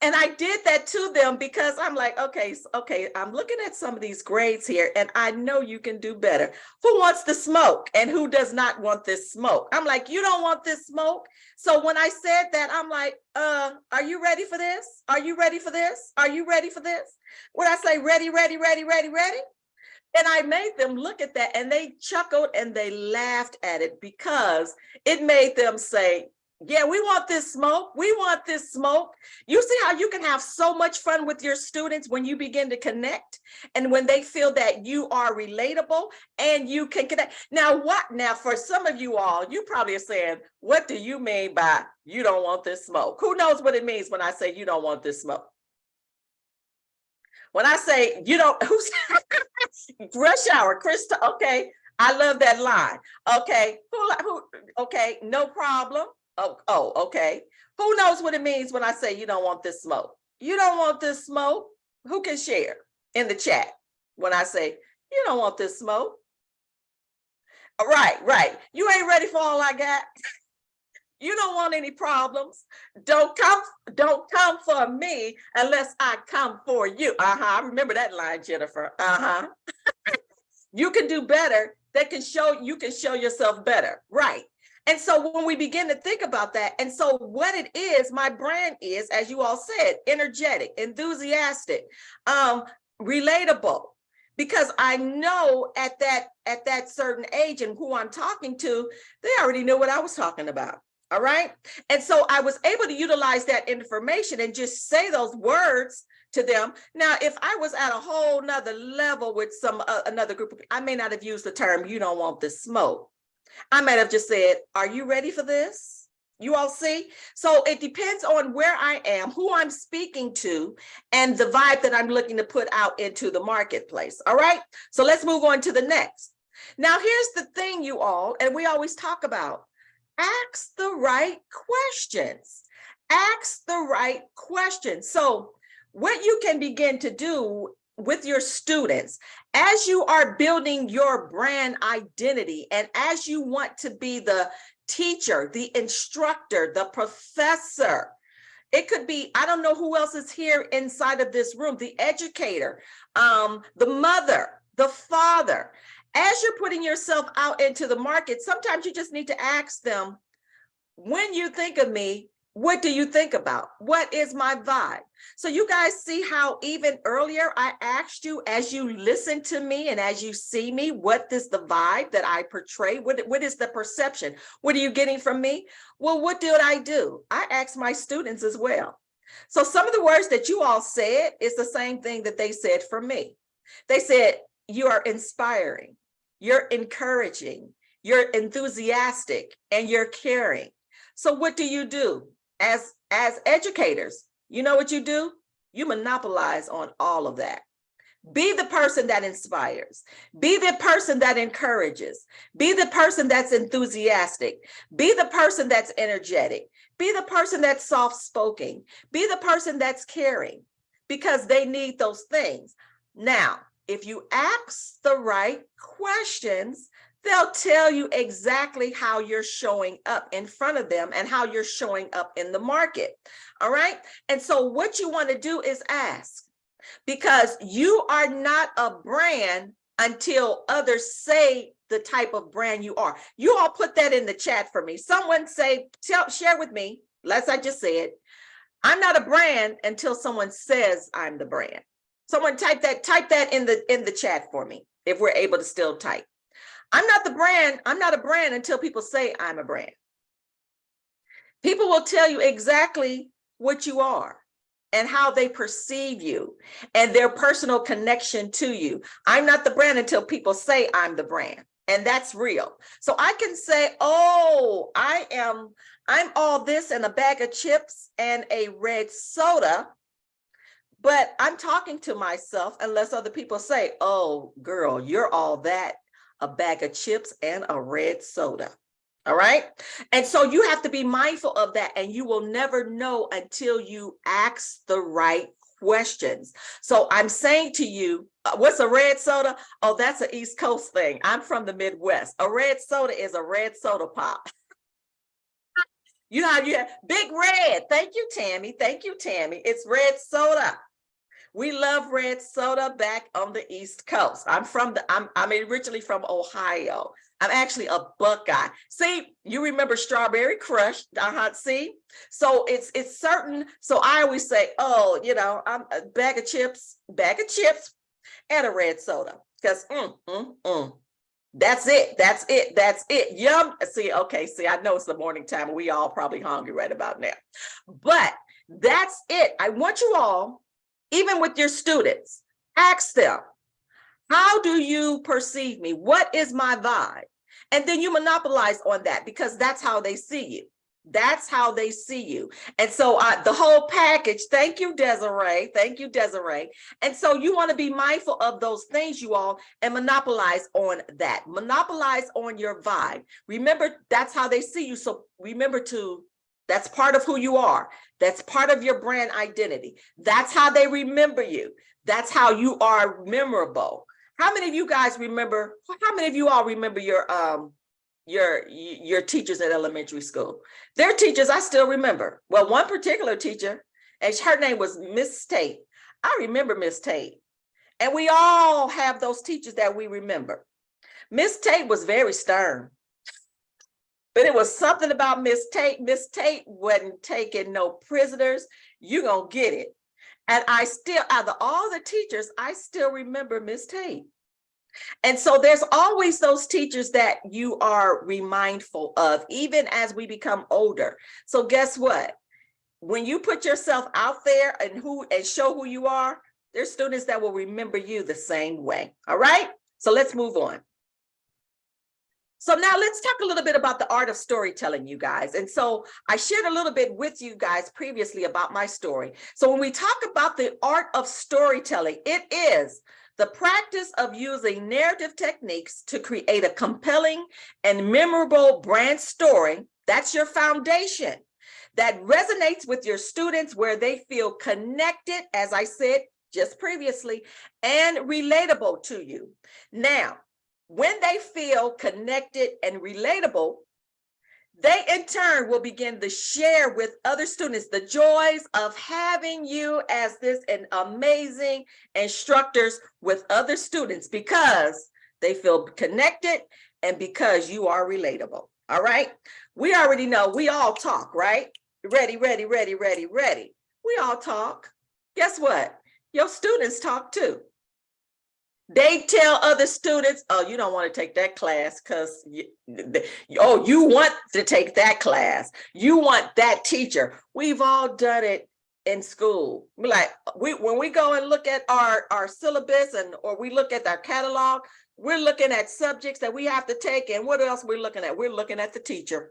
And I did that to them because I'm like, okay, okay, I'm looking at some of these grades here and I know you can do better. Who wants the smoke and who does not want this smoke? I'm like, you don't want this smoke? So when I said that, I'm like, uh, are you ready for this? Are you ready for this? Are you ready for this? When I say ready, ready, ready, ready, ready? And I made them look at that and they chuckled and they laughed at it because it made them say, yeah, we want this smoke. We want this smoke. You see how you can have so much fun with your students when you begin to connect and when they feel that you are relatable and you can connect. Now, what now for some of you all, you probably are saying, what do you mean by you don't want this smoke? Who knows what it means when I say you don't want this smoke? When I say you don't, who's rush hour, Krista, okay, I love that line. Okay, who, who, okay, no problem. Oh, oh, okay. Who knows what it means when I say you don't want this smoke? You don't want this smoke? Who can share in the chat when I say you don't want this smoke? All Right, right. You ain't ready for all I got. You don't want any problems. Don't come, don't come for me unless I come for you. Uh-huh. I remember that line, Jennifer. Uh-huh. you can do better. That can show you can show yourself better. Right. And so when we begin to think about that, and so what it is, my brand is, as you all said, energetic, enthusiastic, um, relatable, because I know at that at that certain age and who I'm talking to, they already knew what I was talking about. All right. And so I was able to utilize that information and just say those words to them. Now, if I was at a whole nother level with some uh, another group of I may not have used the term, you don't want this smoke. I might have just said, are you ready for this? You all see? So it depends on where I am, who I'm speaking to, and the vibe that I'm looking to put out into the marketplace. All right. So let's move on to the next. Now, here's the thing, you all, and we always talk about ask the right questions. Ask the right questions. So what you can begin to do with your students as you are building your brand identity and as you want to be the teacher, the instructor, the professor, it could be, I don't know who else is here inside of this room, the educator, um, the mother, the father. As you're putting yourself out into the market, sometimes you just need to ask them, when you think of me, what do you think about? What is my vibe? So you guys see how even earlier I asked you as you listen to me and as you see me, what is the vibe that I portray? What, what is the perception? What are you getting from me? Well, what did I do? I asked my students as well. So some of the words that you all said is the same thing that they said for me. They said, you are inspiring, you're encouraging, you're enthusiastic, and you're caring. So what do you do? As, as educators, you know what you do? You monopolize on all of that. Be the person that inspires. Be the person that encourages. Be the person that's enthusiastic. Be the person that's energetic. Be the person that's soft-spoken. Be the person that's caring because they need those things. Now, if you ask the right questions, they'll tell you exactly how you're showing up in front of them and how you're showing up in the market. All right. And so what you want to do is ask because you are not a brand until others say the type of brand you are. You all put that in the chat for me. Someone say, tell, share with me, as I just said, I'm not a brand until someone says I'm the brand. Someone type that, type that in the in the chat for me, if we're able to still type. I'm not the brand, I'm not a brand until people say I'm a brand. People will tell you exactly what you are and how they perceive you and their personal connection to you. I'm not the brand until people say I'm the brand and that's real. So I can say, oh, I am, I'm all this and a bag of chips and a red soda, but I'm talking to myself unless other people say, oh, girl, you're all that, a bag of chips and a red soda. All right. And so you have to be mindful of that and you will never know until you ask the right questions. So I'm saying to you, uh, what's a red soda? Oh, that's an East Coast thing. I'm from the Midwest. A red soda is a red soda pop. You know how you have big red. Thank you, Tammy. Thank you, Tammy. It's red soda. We love red soda back on the East Coast. I'm from the, I'm, I'm originally from Ohio. I'm actually a Buckeye. See, you remember Strawberry Crush, uh-huh, see? So it's, it's certain, so I always say, oh, you know, I'm a bag of chips, bag of chips and a red soda. Because mm, mm, mm. That's it. That's it. That's it. Yum. See, okay. See, I know it's the morning time. We all probably hungry right about now. But that's it. I want you all, even with your students, ask them, how do you perceive me? What is my vibe? And then you monopolize on that because that's how they see you. That's how they see you. And so uh, the whole package, thank you, Desiree. Thank you, Desiree. And so you want to be mindful of those things, you all, and monopolize on that. Monopolize on your vibe. Remember, that's how they see you. So remember to, that's part of who you are. That's part of your brand identity. That's how they remember you. That's how you are memorable. How many of you guys remember, how many of you all remember your um your your teachers at elementary school. Their teachers I still remember. Well, one particular teacher, and her name was Miss Tate. I remember Miss Tate. And we all have those teachers that we remember. Miss Tate was very stern. But it was something about Miss Tate. Miss Tate wasn't taking no prisoners. You gonna get it. And I still, out of all the teachers, I still remember Miss Tate. And so there's always those teachers that you are remindful of, even as we become older. So guess what? When you put yourself out there and who and show who you are, there's students that will remember you the same way. All right. So let's move on. So now let's talk a little bit about the art of storytelling, you guys. And so I shared a little bit with you guys previously about my story. So when we talk about the art of storytelling, it is the practice of using narrative techniques to create a compelling and memorable brand story, that's your foundation, that resonates with your students where they feel connected, as I said just previously, and relatable to you. Now, when they feel connected and relatable, they in turn will begin to share with other students the joys of having you as this an amazing instructors with other students because they feel connected and because you are relatable. All right. We already know we all talk, right? Ready, ready, ready, ready, ready. We all talk. Guess what? Your students talk too. They tell other students, oh, you don't want to take that class because, oh, you want to take that class. You want that teacher. We've all done it in school. Like we when we go and look at our our syllabus and or we look at our catalog, we're looking at subjects that we have to take. And what else we're looking at? We're looking at the teacher.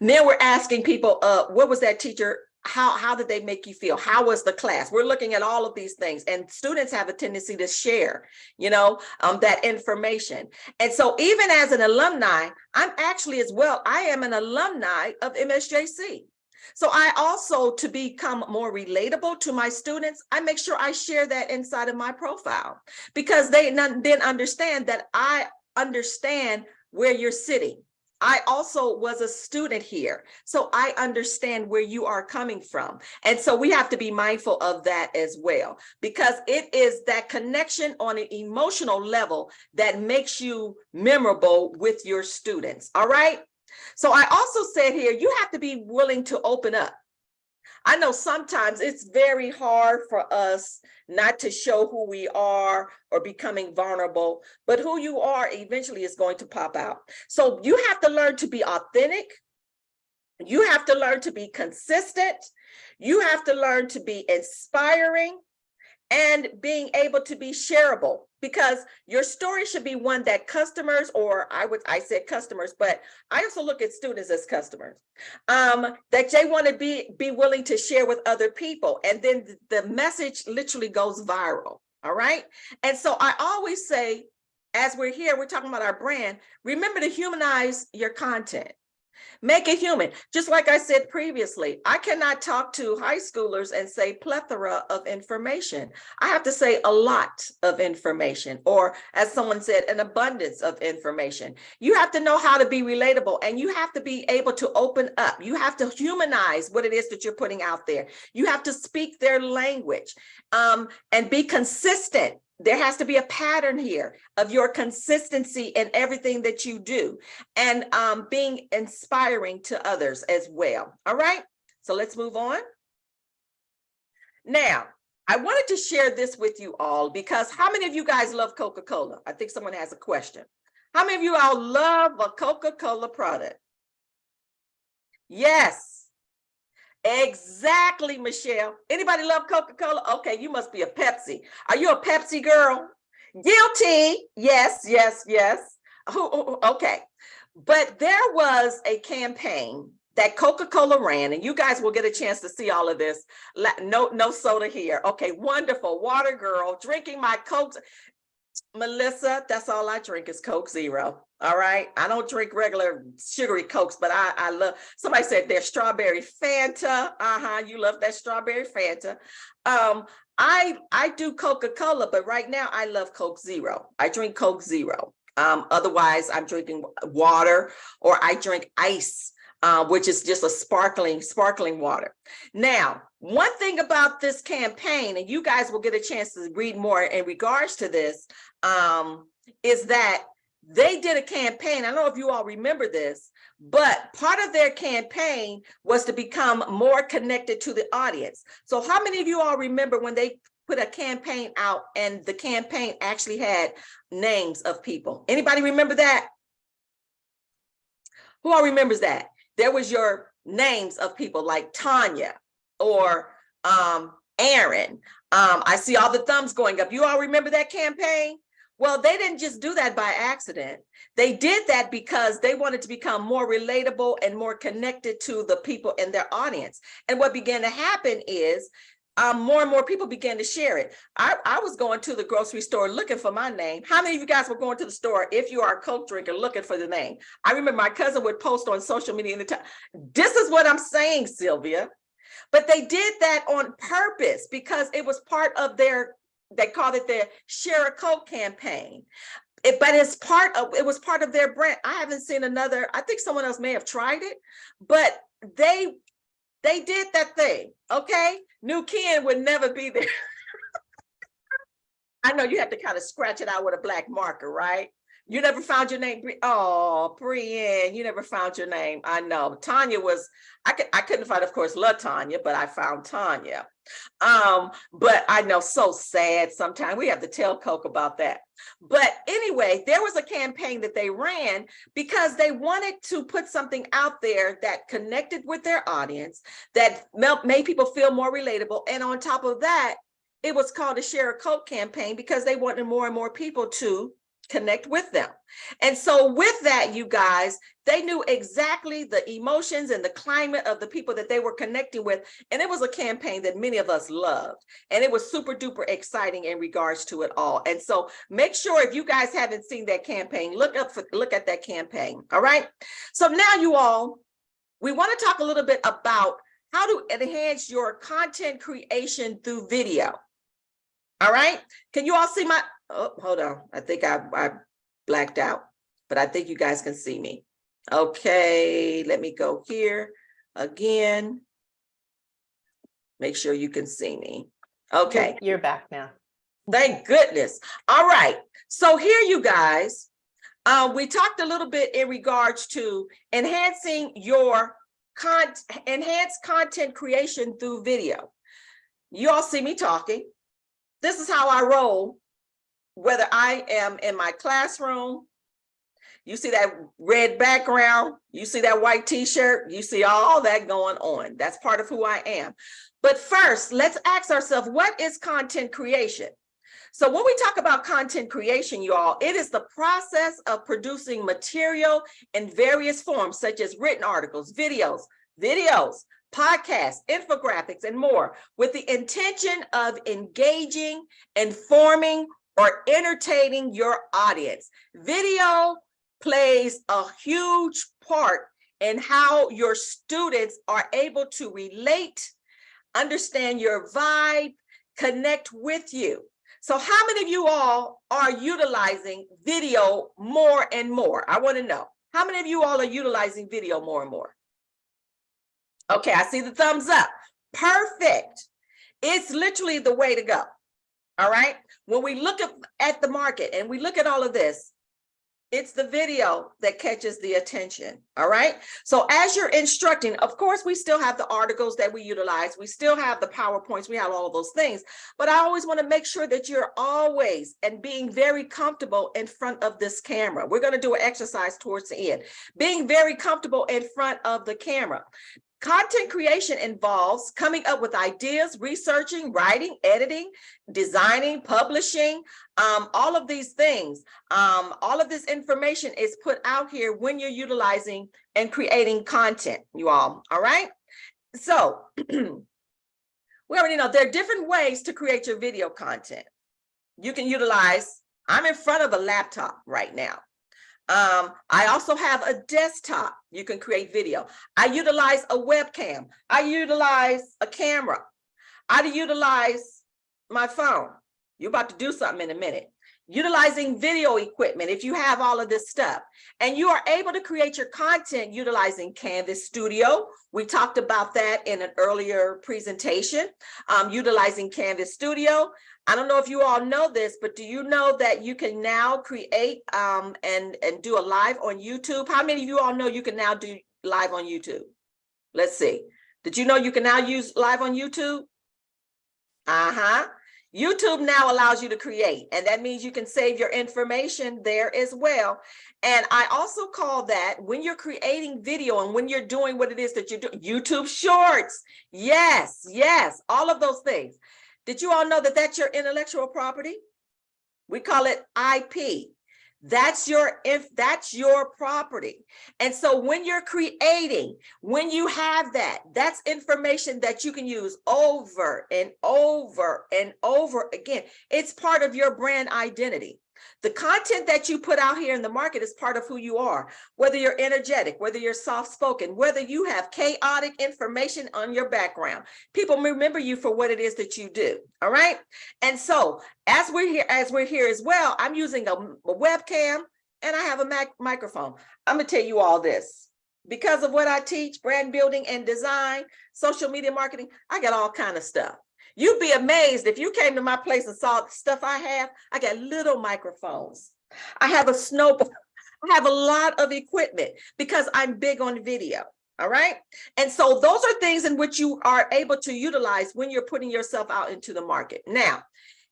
then we're asking people, uh, what was that teacher how how did they make you feel? How was the class? We're looking at all of these things and students have a tendency to share you know um, that information. And so even as an alumni i'm actually as well i am an alumni of msjc so I also, to become more relatable to my students, I make sure I share that inside of my profile because they then understand that I understand where you're sitting. I also was a student here, so I understand where you are coming from. And so we have to be mindful of that as well, because it is that connection on an emotional level that makes you memorable with your students, all right? So I also said here, you have to be willing to open up. I know sometimes it's very hard for us not to show who we are or becoming vulnerable, but who you are eventually is going to pop out. So you have to learn to be authentic. You have to learn to be consistent. You have to learn to be inspiring and being able to be shareable because your story should be one that customers or I would I said customers, but I also look at students as customers um, that they want to be be willing to share with other people. And then the message literally goes viral. All right. And so I always say, as we're here, we're talking about our brand, remember to humanize your content. Make it human. Just like I said previously, I cannot talk to high schoolers and say plethora of information. I have to say a lot of information, or as someone said, an abundance of information. You have to know how to be relatable and you have to be able to open up. You have to humanize what it is that you're putting out there. You have to speak their language um, and be consistent there has to be a pattern here of your consistency in everything that you do and um, being inspiring to others as well. All right, so let's move on. Now, I wanted to share this with you all because how many of you guys love Coca-Cola? I think someone has a question. How many of you all love a Coca-Cola product? Yes, exactly, Michelle. Anybody love Coca-Cola? Okay, you must be a Pepsi. Are you a Pepsi girl? Guilty. Yes, yes, yes. Okay, but there was a campaign that Coca-Cola ran, and you guys will get a chance to see all of this. No, no soda here. Okay, wonderful. Water girl, drinking my Coke. Melissa, that's all I drink is Coke Zero. All right. I don't drink regular sugary Cokes, but I, I love, somebody said there's strawberry Fanta. Uh-huh. You love that strawberry Fanta. Um, I, I do Coca-Cola, but right now I love Coke Zero. I drink Coke Zero. Um, otherwise I'm drinking water or I drink ice, uh, which is just a sparkling, sparkling water. Now, one thing about this campaign, and you guys will get a chance to read more in regards to this, um, is that they did a campaign. I don't know if you all remember this, but part of their campaign was to become more connected to the audience. So how many of you all remember when they put a campaign out and the campaign actually had names of people? Anybody remember that? Who all remembers that? There was your names of people like Tanya or um, Aaron. Um, I see all the thumbs going up. You all remember that campaign? Well, they didn't just do that by accident. They did that because they wanted to become more relatable and more connected to the people in their audience. And what began to happen is um, more and more people began to share it. I, I was going to the grocery store looking for my name. How many of you guys were going to the store if you are a Coke drinker looking for the name? I remember my cousin would post on social media in the time. This is what I'm saying, Sylvia. But they did that on purpose because it was part of their they called it their share a coke campaign it, but it's part of it was part of their brand i haven't seen another i think someone else may have tried it but they they did that thing okay? New ken would never be there. I know you have to kind of scratch it out with a black marker right? You never found your name oh brienne you never found your name. I know. Tanya was i could i couldn't find of course love tanya but i found tanya um, but I know so sad sometimes we have to tell Coke about that. But anyway, there was a campaign that they ran because they wanted to put something out there that connected with their audience, that made people feel more relatable. And on top of that, it was called a Share a Coke campaign because they wanted more and more people to connect with them. And so with that, you guys, they knew exactly the emotions and the climate of the people that they were connecting with. And it was a campaign that many of us loved. And it was super duper exciting in regards to it all. And so make sure if you guys haven't seen that campaign, look up for, look at that campaign. All right. So now you all, we want to talk a little bit about how to enhance your content creation through video. All right. Can you all see my, oh, hold on. I think I, I blacked out, but I think you guys can see me. Okay, let me go here again. Make sure you can see me. Okay, You're back now. thank goodness. All right, so here you guys, uh, we talked a little bit in regards to enhancing your con enhanced content creation through video. You all see me talking. This is how I roll, whether I am in my classroom, you see that red background, you see that white t-shirt, you see all that going on. That's part of who I am. But first, let's ask ourselves, what is content creation? So when we talk about content creation, you all, it is the process of producing material in various forms, such as written articles, videos, videos, podcasts, infographics, and more, with the intention of engaging, informing, or entertaining your audience. Video plays a huge part in how your students are able to relate, understand your vibe, connect with you. So how many of you all are utilizing video more and more? I want to know. How many of you all are utilizing video more and more? Okay, I see the thumbs up. Perfect. It's literally the way to go. All right. When we look at, the market and we look at all of this, it's the video that catches the attention. All right. So as you're instructing, of course, we still have the articles that we utilize. We still have the PowerPoints. We have all of those things. But I always want to make sure that you're always and being very comfortable in front of this camera. We're going to do an exercise towards the end. Being very comfortable in front of the camera. Content creation involves coming up with ideas, researching, writing, editing, designing, publishing, um, all of these things. Um, all of this information is put out here when you're utilizing and creating content, you all, all right? So we already know there are different ways to create your video content. You can utilize, I'm in front of a laptop right now. Um, I also have a desktop. You can create video. I utilize a webcam. I utilize a camera. I utilize my phone. You're about to do something in a minute. Utilizing video equipment, if you have all of this stuff. And you are able to create your content utilizing Canvas Studio. We talked about that in an earlier presentation, um, utilizing Canvas Studio. I don't know if you all know this, but do you know that you can now create um, and, and do a live on YouTube? How many of you all know you can now do live on YouTube? Let's see. Did you know you can now use live on YouTube? Uh-huh. YouTube now allows you to create, and that means you can save your information there as well. And I also call that when you're creating video and when you're doing what it is that you do, YouTube Shorts. Yes, yes, all of those things. Did you all know that that's your intellectual property? We call it IP. That's your if that's your property. And so when you're creating, when you have that, that's information that you can use over and over and over again. It's part of your brand identity. The content that you put out here in the market is part of who you are, whether you're energetic, whether you're soft spoken, whether you have chaotic information on your background. People remember you for what it is that you do. All right. And so as we're here, as we're here as well, I'm using a, a webcam and I have a Mac microphone. I'm gonna tell you all this. Because of what I teach, brand building and design, social media marketing, I got all kind of stuff. You'd be amazed if you came to my place and saw the stuff I have. I got little microphones. I have a snow, I have a lot of equipment because I'm big on video. All right. And so those are things in which you are able to utilize when you're putting yourself out into the market. Now,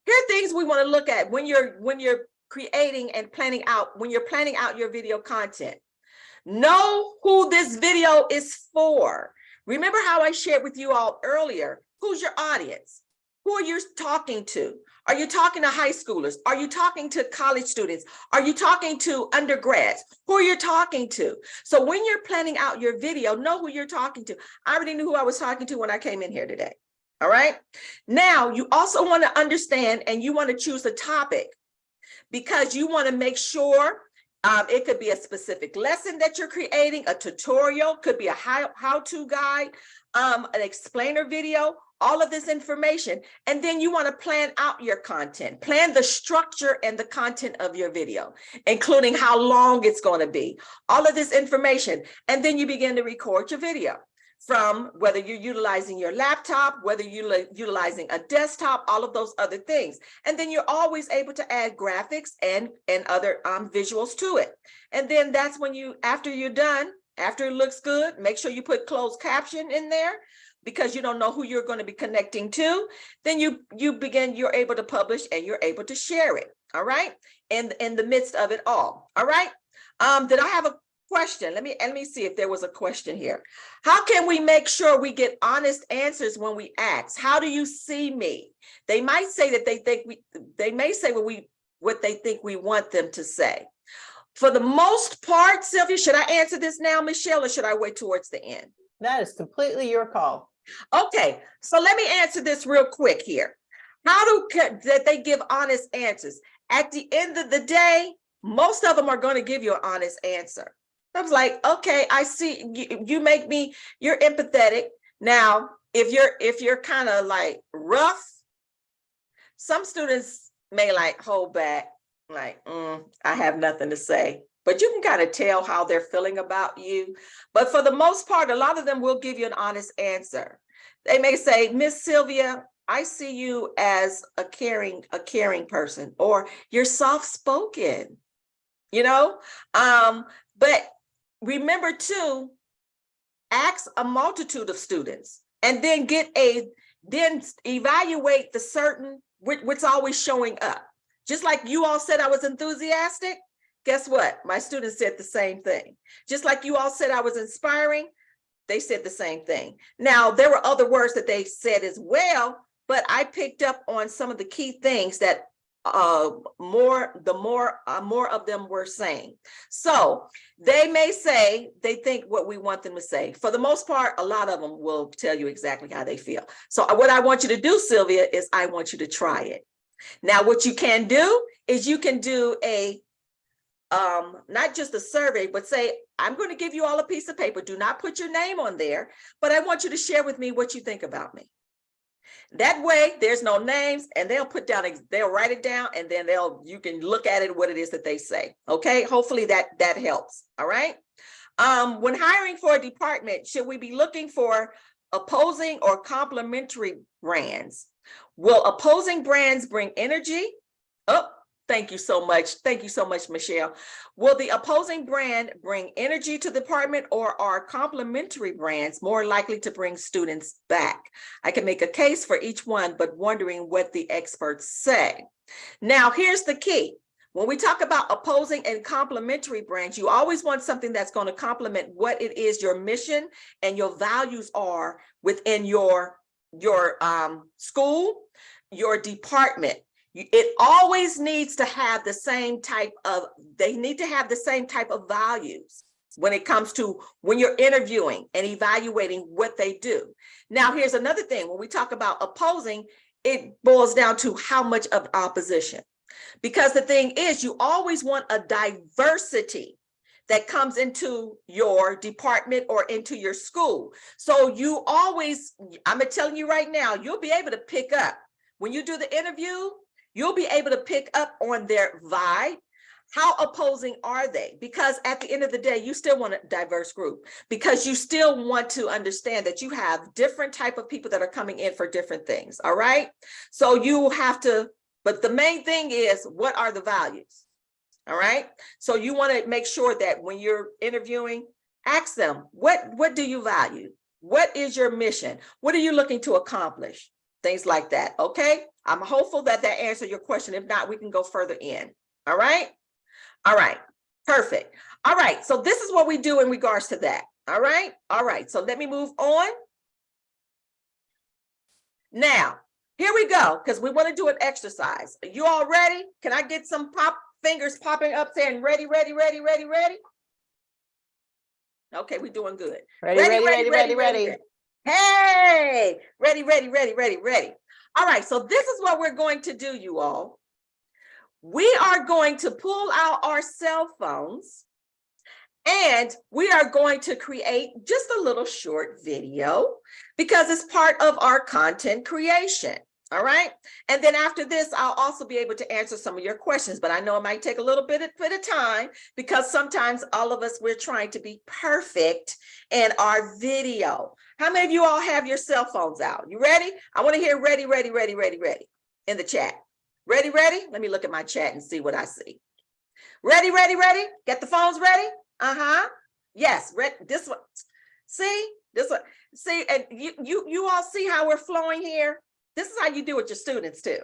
here are things we want to look at when you're when you're creating and planning out when you're planning out your video content. Know who this video is for. Remember how I shared with you all earlier Who's your audience? Who are you talking to? Are you talking to high schoolers? Are you talking to college students? Are you talking to undergrads? Who are you talking to? So when you're planning out your video, know who you're talking to. I already knew who I was talking to when I came in here today. All right. Now, you also want to understand and you want to choose a topic because you want to make sure um, it could be a specific lesson that you're creating, a tutorial, could be a how-to guide, um, an explainer video, all of this information. And then you want to plan out your content, plan the structure and the content of your video, including how long it's going to be, all of this information. And then you begin to record your video from whether you're utilizing your laptop, whether you're utilizing a desktop, all of those other things. And then you're always able to add graphics and, and other um, visuals to it. And then that's when you, after you're done, after it looks good, make sure you put closed caption in there because you don't know who you're going to be connecting to. Then you you begin, you're able to publish and you're able to share it. All right. In, in the midst of it all. All right. Um, did I have a question? Let me let me see if there was a question here. How can we make sure we get honest answers when we ask? How do you see me? They might say that they think we they may say what we what they think we want them to say. For the most part, Sylvia, should I answer this now, Michelle, or should I wait towards the end? That is completely your call. Okay, so let me answer this real quick here. How do that they give honest answers? At the end of the day, most of them are going to give you an honest answer. I was like, okay, I see, you, you make me, you're empathetic. Now, if you're, if you're kind of like rough, some students may like hold back, like, "Mm, I have nothing to say. But you can kind of tell how they're feeling about you. But for the most part, a lot of them will give you an honest answer. They may say, Miss Sylvia, I see you as a caring, a caring person, or you're soft-spoken, you know? Um, but remember too, ask a multitude of students and then get a, then evaluate the certain, what's always showing up. Just like you all said I was enthusiastic, guess what? My students said the same thing. Just like you all said I was inspiring, they said the same thing. Now, there were other words that they said as well, but I picked up on some of the key things that uh more the more uh, more of them were saying. So they may say they think what we want them to say. For the most part a lot of them will tell you exactly how they feel. So uh, what i want you to do sylvia is i want you to try it. Now what you can do is you can do a um not just a survey but say i'm going to give you all a piece of paper do not put your name on there but i want you to share with me what you think about me that way, there's no names and they'll put down, they'll write it down and then they'll, you can look at it, what it is that they say. Okay, hopefully that, that helps. All right. Um, when hiring for a department, should we be looking for opposing or complementary brands? Will opposing brands bring energy? Oh, thank you so much. Thank you so much, Michelle. Will the opposing brand bring energy to the department or are complementary brands more likely to bring students back? I can make a case for each one, but wondering what the experts say. Now, here's the key. When we talk about opposing and complementary brands, you always want something that's going to complement what it is your mission and your values are within your, your um, school, your department. It always needs to have the same type of, they need to have the same type of values when it comes to when you're interviewing and evaluating what they do. Now, here's another thing. When we talk about opposing, it boils down to how much of opposition. Because the thing is, you always want a diversity that comes into your department or into your school. So you always, I'm telling you right now, you'll be able to pick up when you do the interview, you'll be able to pick up on their vibe. How opposing are they? Because at the end of the day, you still want a diverse group because you still want to understand that you have different type of people that are coming in for different things. All right. So you have to, but the main thing is what are the values? All right. So you want to make sure that when you're interviewing, ask them, what, what do you value? What is your mission? What are you looking to accomplish? Things like that. Okay. I'm hopeful that that answered your question. If not, we can go further in. All right. All right. Perfect. All right. So this is what we do in regards to that. All right. All right. So let me move on. Now, here we go, because we want to do an exercise. Are you all ready? Can I get some pop fingers popping up saying ready, ready, ready, ready, ready? Okay, we're doing good. Ready, ready, ready, ready, ready. Hey, ready, ready, ready, ready, ready. All right, so this is what we're going to do, you all. We are going to pull out our cell phones and we are going to create just a little short video because it's part of our content creation. All right. And then after this, I'll also be able to answer some of your questions, but I know it might take a little bit, bit of time because sometimes all of us, we're trying to be perfect in our video. How many of you all have your cell phones out? You ready? I want to hear ready, ready, ready, ready, ready in the chat. Ready, ready? Let me look at my chat and see what I see. Ready, ready, ready? Get the phones ready? Uh-huh. Yes, ready. This one. See? This one. See, and you you you all see how we're flowing here? This is how you do with your students too.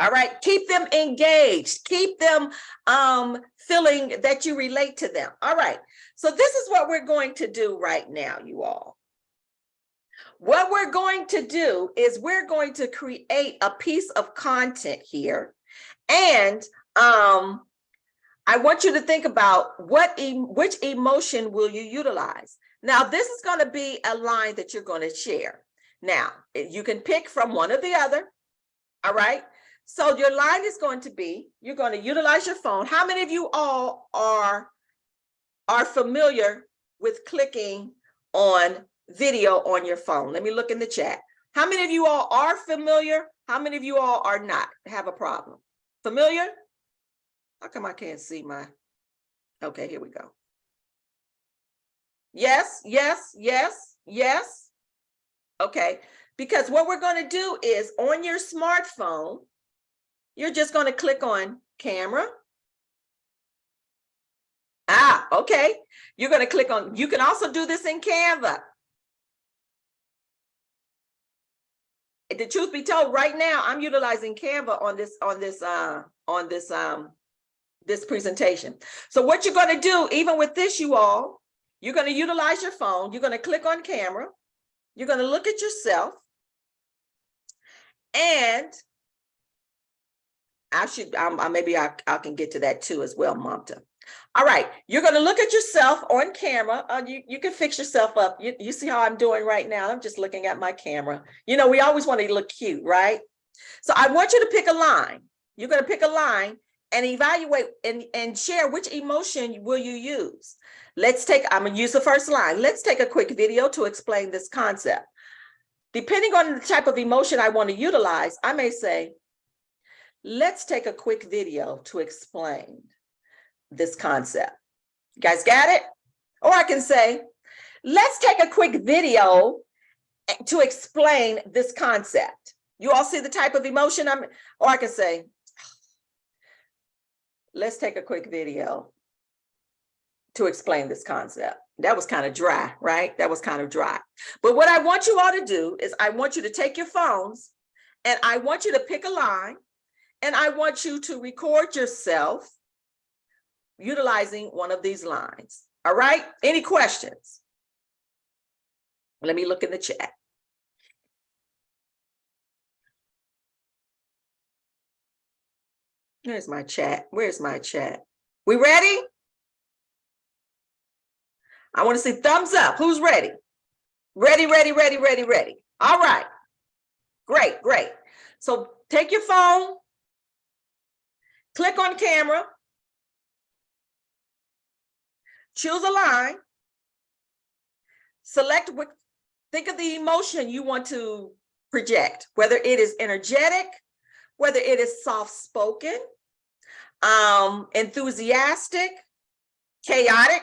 All right, keep them engaged, keep them um, feeling that you relate to them. All right, so this is what we're going to do right now, you all. What we're going to do is we're going to create a piece of content here. And um, I want you to think about what e which emotion will you utilize? Now, this is going to be a line that you're going to share. Now, you can pick from one or the other. All right. So your line is going to be, you're going to utilize your phone. How many of you all are are familiar with clicking on video on your phone? Let me look in the chat. How many of you all are familiar? How many of you all are not, have a problem? Familiar? How come I can't see my, okay, here we go. Yes, yes, yes, yes. Okay, because what we're gonna do is on your smartphone, you're just gonna click on camera. Ah, okay. You're gonna click on, you can also do this in Canva. The truth be told, right now, I'm utilizing Canva on this, on this, uh, on this, um, this presentation. So what you're gonna do, even with this, you all, you're gonna utilize your phone, you're gonna click on camera, you're gonna look at yourself. And I should, I- maybe I, I can get to that too as well, Mamta. All right, you're gonna look at yourself on camera. Uh, you, you can fix yourself up. You, you see how I'm doing right now? I'm just looking at my camera. You know, we always want to look cute, right? So I want you to pick a line. You're gonna pick a line and evaluate and, and share which emotion will you use. Let's take, I'm gonna use the first line. Let's take a quick video to explain this concept. Depending on the type of emotion I want to utilize, I may say, let's take a quick video to explain this concept. You guys got it? Or I can say, let's take a quick video eh, to explain this concept. You all see the type of emotion I'm, or I can say, let's take a quick video to explain this concept. That was kind of dry, right? That was kind of dry. But what I want you all to do is I want you to take your phones and I want you to pick a line and I want you to record yourself utilizing one of these lines. All right, any questions? Let me look in the chat. Where's my chat? Where's my chat? We ready? I want to see thumbs up. Who's ready? Ready, ready, ready, ready, ready. All right. Great, great. So take your phone, click on camera, choose a line, select what, think of the emotion you want to project, whether it is energetic, whether it is soft-spoken, um, enthusiastic, chaotic.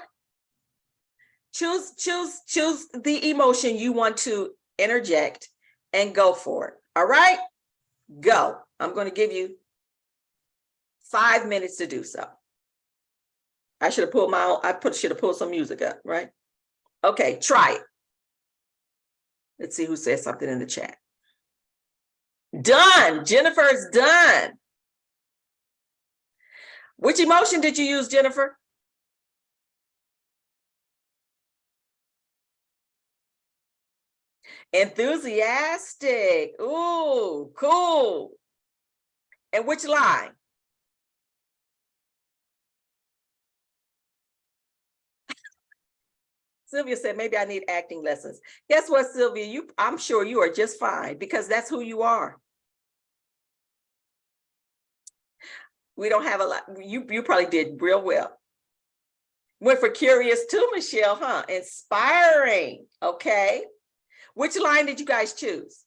Choose, choose, choose the emotion you want to interject and go for it. All right, go. I'm going to give you five minutes to do so. I should have pulled my own, I put, should have pulled some music up, right? Okay, try it. Let's see who says something in the chat. Done. Jennifer's done. Which emotion did you use, Jennifer? Enthusiastic. Ooh, cool. And which line? Sylvia said, maybe I need acting lessons. Guess what, Sylvia? You, I'm sure you are just fine because that's who you are. We don't have a lot. You, you probably did real well. Went for curious too, Michelle, huh? Inspiring. Okay. Which line did you guys choose?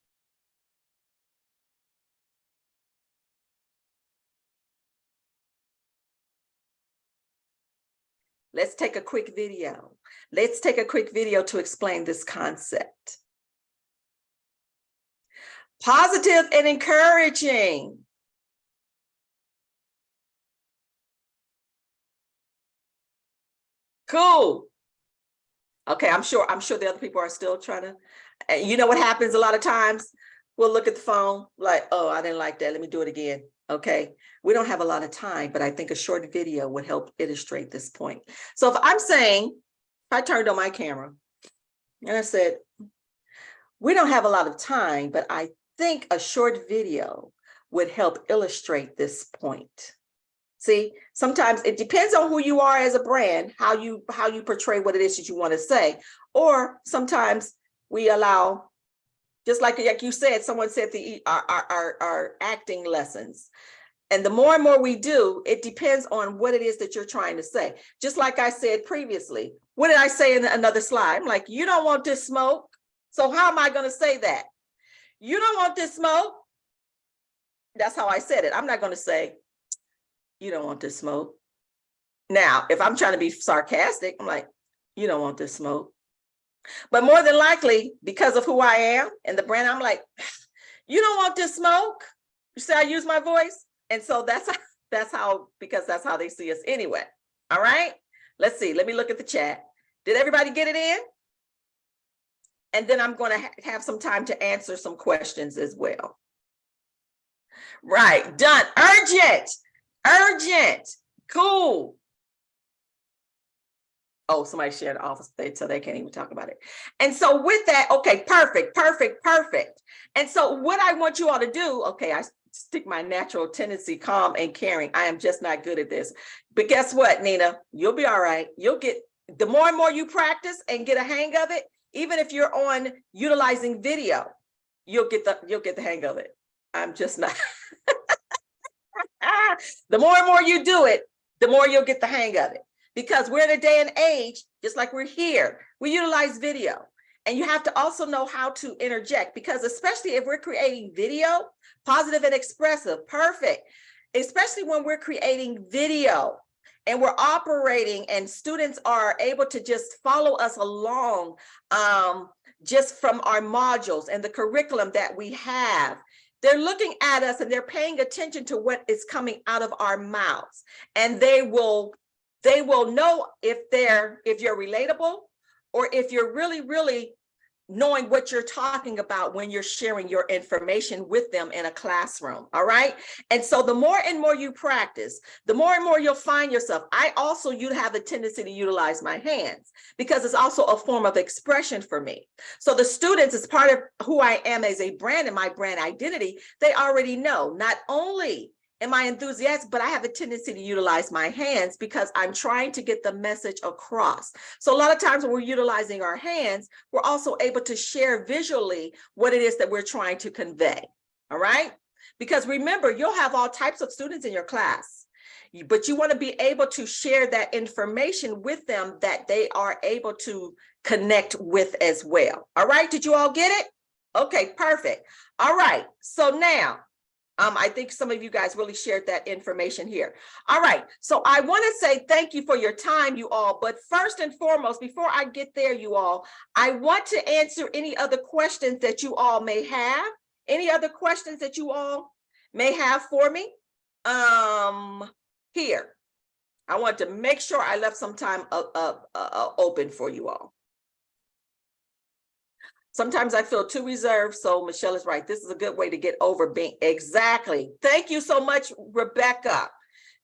Let's take a quick video. Let's take a quick video to explain this concept. Positive and encouraging. Cool. Okay, I'm sure, I'm sure the other people are still trying to, you know what happens a lot of times? We'll look at the phone like, oh, I didn't like that. Let me do it again. Okay, we don't have a lot of time, but I think a short video would help illustrate this point. So if I'm saying, if I turned on my camera and I said, we don't have a lot of time, but I think a short video would help illustrate this point. See, sometimes it depends on who you are as a brand, how you how you portray what it is that you want to say. Or sometimes we allow, just like, like you said, someone said the our, our, our, acting lessons. And the more and more we do, it depends on what it is that you're trying to say. Just like I said previously, what did I say in another slide? I'm like, you don't want this smoke. So how am I going to say that? You don't want this smoke. That's how I said it. I'm not going to say, you don't want this smoke. Now, if I'm trying to be sarcastic, I'm like, you don't want this smoke. But more than likely, because of who I am and the brand, I'm like, you don't want this smoke. You see, I use my voice. And so that's, that's how, because that's how they see us anyway. All right, let's see. Let me look at the chat. Did everybody get it in? And then I'm going to ha have some time to answer some questions as well. Right, done. Urgent, urgent, cool. Oh, somebody shared the office so they can't even talk about it. And so with that, okay, perfect, perfect, perfect. And so what I want you all to do, okay, I stick my natural tendency, calm and caring. I am just not good at this. But guess what, Nina? You'll be all right. You'll get, the more and more you practice and get a hang of it, even if you're on utilizing video, you'll get the, you'll get the hang of it. I'm just not. the more and more you do it, the more you'll get the hang of it. Because we're in a day and age, just like we're here, we utilize video. And you have to also know how to interject because especially if we're creating video, positive and expressive, perfect. Especially when we're creating video and we're operating and students are able to just follow us along um, just from our modules and the curriculum that we have. They're looking at us and they're paying attention to what is coming out of our mouths and they will they will know if they're if you're relatable or if you're really really knowing what you're talking about when you're sharing your information with them in a classroom all right? And so the more and more you practice the more and more you'll find yourself. I also you have a tendency to utilize my hands because it's also a form of expression for me. So the students as part of who i am as a brand and my brand identity they already know. Not only am I enthusiastic, but I have a tendency to utilize my hands because I'm trying to get the message across. So a lot of times when we're utilizing our hands, we're also able to share visually what it is that we're trying to convey, all right? Because remember, you'll have all types of students in your class, but you wanna be able to share that information with them that they are able to connect with as well. All right, did you all get it? Okay, perfect. All right, so now um, I think some of you guys really shared that information here. All right, so I want to say thank you for your time, you all. But first and foremost, before I get there, you all, I want to answer any other questions that you all may have. Any other questions that you all may have for me? Um, here, I want to make sure I left some time uh, uh, uh, open for you all. Sometimes I feel too reserved. So Michelle is right. This is a good way to get over being exactly. Thank you so much, Rebecca.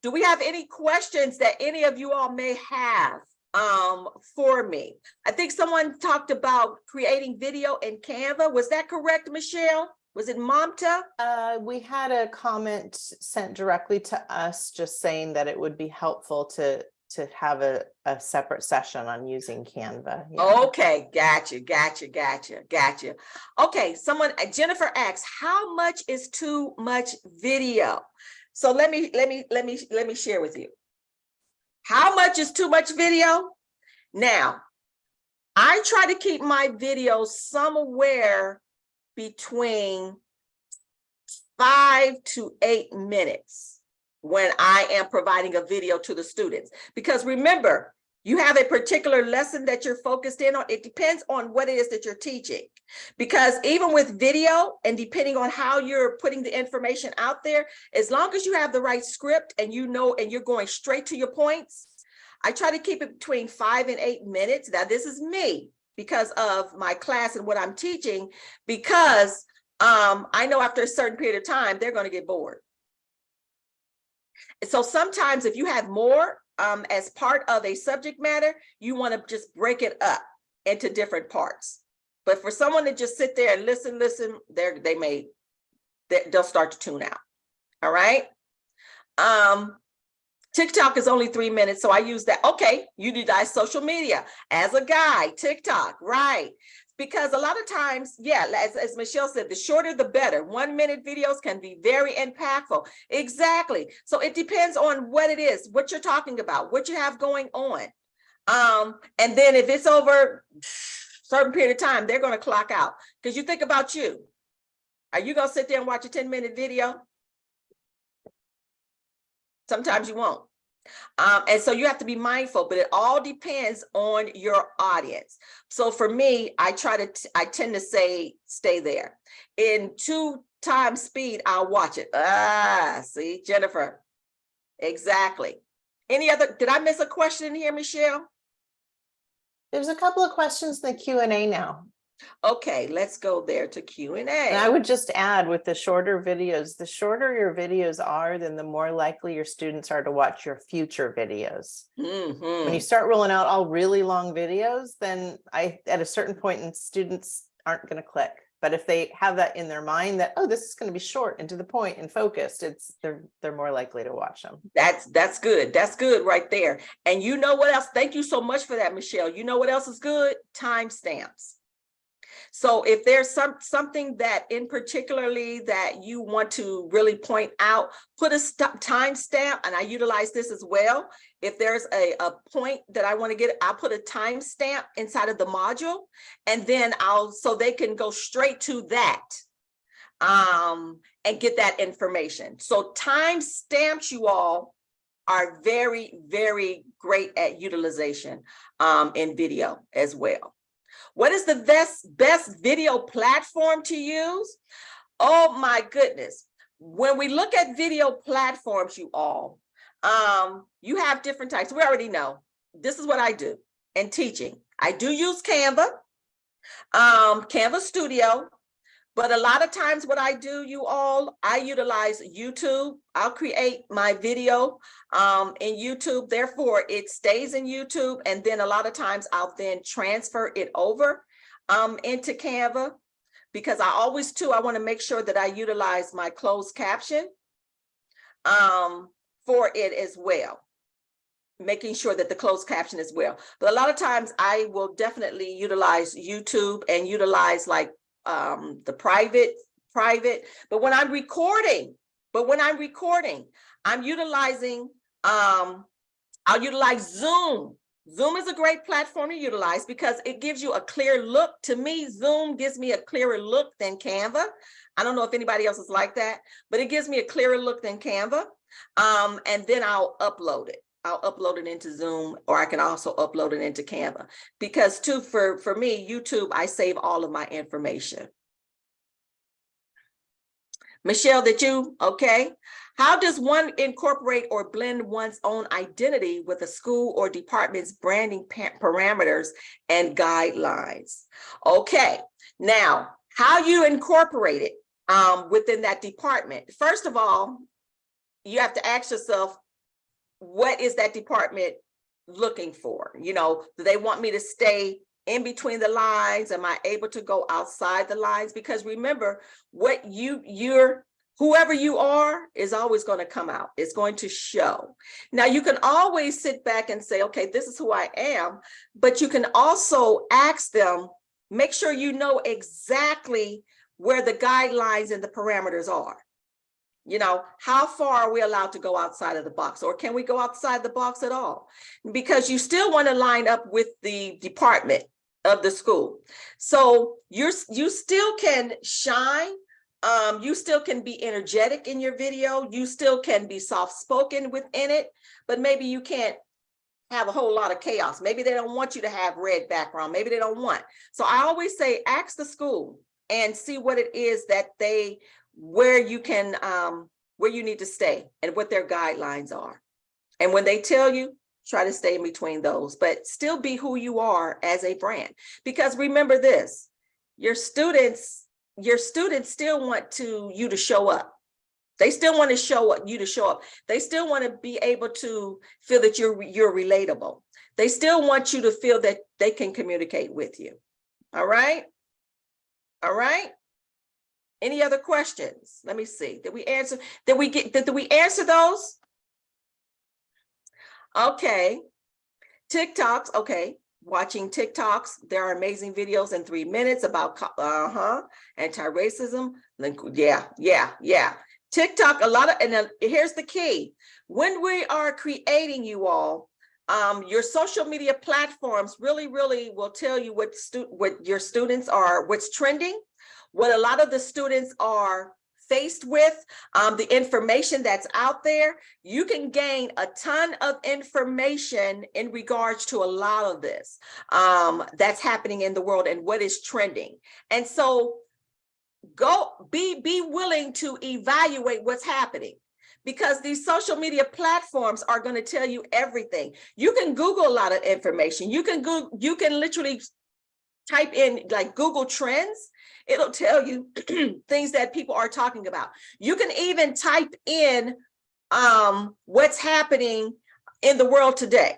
Do we have any questions that any of you all may have um, for me? I think someone talked about creating video in Canva. Was that correct, Michelle? Was it Mamta? Uh, we had a comment sent directly to us, just saying that it would be helpful to to have a, a separate session on using Canva. yeah. Okay, gotcha, gotcha, gotcha, gotcha. Okay, someone, uh, Jennifer asks, how much is too much video? So let me, let me, let me, let me share with you. How much is too much video? Now, I try to keep my videos somewhere between five to eight minutes when I am providing a video to the students. Because remember, you have a particular lesson that you're focused in on. It depends on what it is that you're teaching. Because even with video and depending on how you're putting the information out there, as long as you have the right script and you know, and you're going straight to your points, I try to keep it between five and eight minutes. Now this is me because of my class and what I'm teaching, because um, I know after a certain period of time, they're gonna get bored. So sometimes if you have more um, as part of a subject matter, you want to just break it up into different parts. But for someone to just sit there and listen, listen, they're, they may, they, they'll start to tune out. All right. Um, TikTok is only three minutes, so I use that. Okay, you utilize social media as a guide, TikTok, right. Because a lot of times, yeah, as, as Michelle said, the shorter the better. One minute videos can be very impactful. Exactly. So it depends on what it is, what you're talking about, what you have going on. Um, and then if it's over certain period of time, they're gonna clock out. Because you think about you. Are you gonna sit there and watch a 10 minute video? Sometimes you won't. Um, and so you have to be mindful, but it all depends on your audience. So for me, I try to, I tend to say, stay there. In two times speed, I'll watch it. Ah, see, Jennifer. Exactly. Any other, did I miss a question here, Michelle? There's a couple of questions in the Q and A now. Okay, let's go there to Q and And I would just add with the shorter videos, the shorter your videos are, then the more likely your students are to watch your future videos. When Mhm. you start rolling out all really long videos, then I, at a certain point, and students aren't gonna click. But if they have that in their mind that, oh, this is gonna be short and to the point and focused, it's, they're, they're more likely to watch them. That's, that's good. That's good right there. And you know what else? Thank you so much for that, Michelle. You know what else is good? Timestamps. So if there's some, something that in particularly that you want to really point out, put a stop timestamp, and I utilize this as well. If there's a, a point that I want to get, I'll put a timestamp inside of the module, and then I'll, so they can go straight to that um, and get that information. So timestamps you all are very, very great at utilization um, in video as well. What is the best, best video platform to use? Oh my goodness. When we look at video platforms, you all, um, you have different types. We already know. This is what I do in teaching. I do use Canva, um, Canvas Studio, but a lot of times what I do, you all, I utilize YouTube. I'll create my video um, in YouTube. Therefore, it stays in YouTube. And then a lot of times I'll then transfer it over um, into Canva because I always too, I want to make sure that I utilize my closed caption um, for it as well making sure that the closed caption as well. But a lot of times I will definitely utilize YouTube and utilize like um, the private, private, but when I'm recording, but when I'm recording, I'm utilizing, um, I'll utilize Zoom. Zoom is a great platform to utilize because it gives you a clear look. To me, Zoom gives me a clearer look than Canva. I don't know if anybody else is like that, but it gives me a clearer look than Canva. Um, and then I'll upload it. I'll upload it into Zoom or I can also upload it into Canva because too, for, for me, YouTube, I save all of my information. Michelle, that you, okay? How does one incorporate or blend one's own identity with a school or department's branding parameters and guidelines? Okay, now, how you incorporate it um, within that department? First of all, you have to ask yourself, what is that department looking for? You know, do they want me to stay in between the lines? Am I able to go outside the lines? Because remember, what you, you're, whoever you are is always going to come out. It's going to show. Now, you can always sit back and say, okay, this is who I am, but you can also ask them, make sure you know exactly where the guidelines and the parameters are. You know, how far are we allowed to go outside of the box or can we go outside the box at all? Because you still want to line up with the department of the school. So you're, you still can shine. Um, you still can be energetic in your video. You still can be soft-spoken within it, but maybe you can't have a whole lot of chaos. Maybe they don't want you to have red background. Maybe they don't want. So I always say, ask the school and see what it is that they where you can um where you need to stay and what their guidelines are. And when they tell you try to stay in between those but still be who you are as a brand. Because remember this your students your students still want to you to show up. They still want to show up you to show up. They still want to be able to feel that you're you're relatable. They still want you to feel that they can communicate with you. All right? All right any other questions? Let me see. Did we answer? Did we get? Did, did we answer those? Okay. TikToks. Okay. watching TikToks. There are amazing videos in three minutes about, uh-huh, anti-racism. Like, yeah, yeah, yeah. TikTok, a lot of, and here's the key. When we are creating you all, um, your social media platforms really, really will tell you what what your students are, what's trending, what a lot of the students are faced with, um, the information that's out there. You can gain a ton of information in regards to a lot of this um, that's happening in the world and what is trending. And so go be be willing to evaluate what's happening because these social media platforms are going to tell you everything. You can Google a lot of information. You can go, you can literally type in like Google Trends. It'll tell you things that people are talking about. You can even type in um, what's happening in the world today.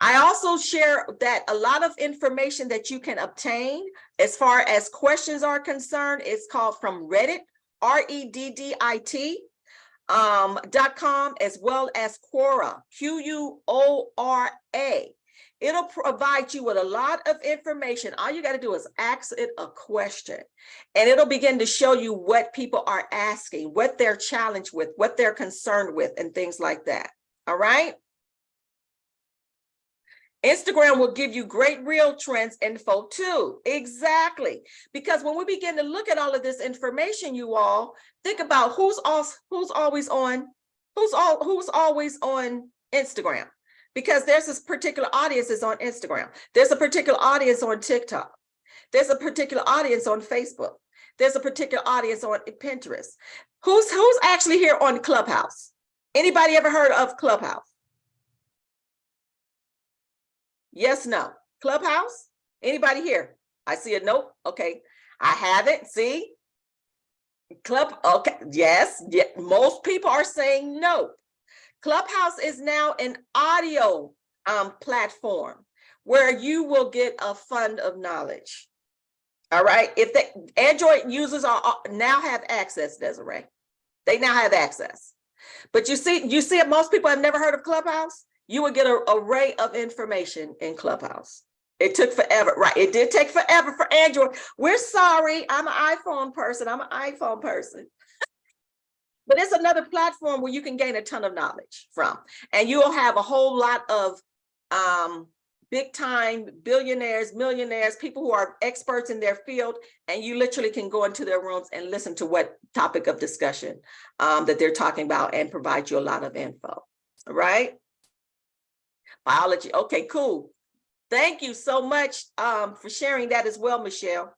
I also share that a lot of information that you can obtain as far as questions are concerned is called from Reddit, R-E-D-D-I-T um, dot com, as well as Quora, Q-U-O-R-A. It'll provide you with a lot of information. All you got to do is ask it a question and it'll begin to show you what people are asking, what they're challenged with, what they're concerned with, and things like that. All right. Instagram will give you great real trends info too. Exactly. Because when we begin to look at all of this information, you all think about who's also who's always on, who's all who's always on Instagram. Because there's this particular audience is on Instagram. There's a particular audience on TikTok. There's a particular audience on Facebook. There's a particular audience on Pinterest. Who's who's actually here on Clubhouse? Anybody ever heard of Clubhouse? Yes, no. Clubhouse? Anybody here? I see a nope. Okay. I haven't. See? Club. Okay. Yes. Yeah. Most people are saying no. Clubhouse is now an audio um, platform where you will get a fund of knowledge. All right. If the Android users are now have access, Desiree, they now have access. But you see, you see, most people have never heard of Clubhouse. You would get an array of information in Clubhouse. It took forever, right? It did take forever for Android. We're sorry. I'm an iPhone person. I'm an iPhone person. But it's another platform where you can gain a ton of knowledge from. And you'll have a whole lot of um, big time billionaires, millionaires, people who are experts in their field, and you literally can go into their rooms and listen to what topic of discussion um, that they're talking about and provide you a lot of info, right? Biology, okay, cool. Thank you so much um, for sharing that as well, Michelle.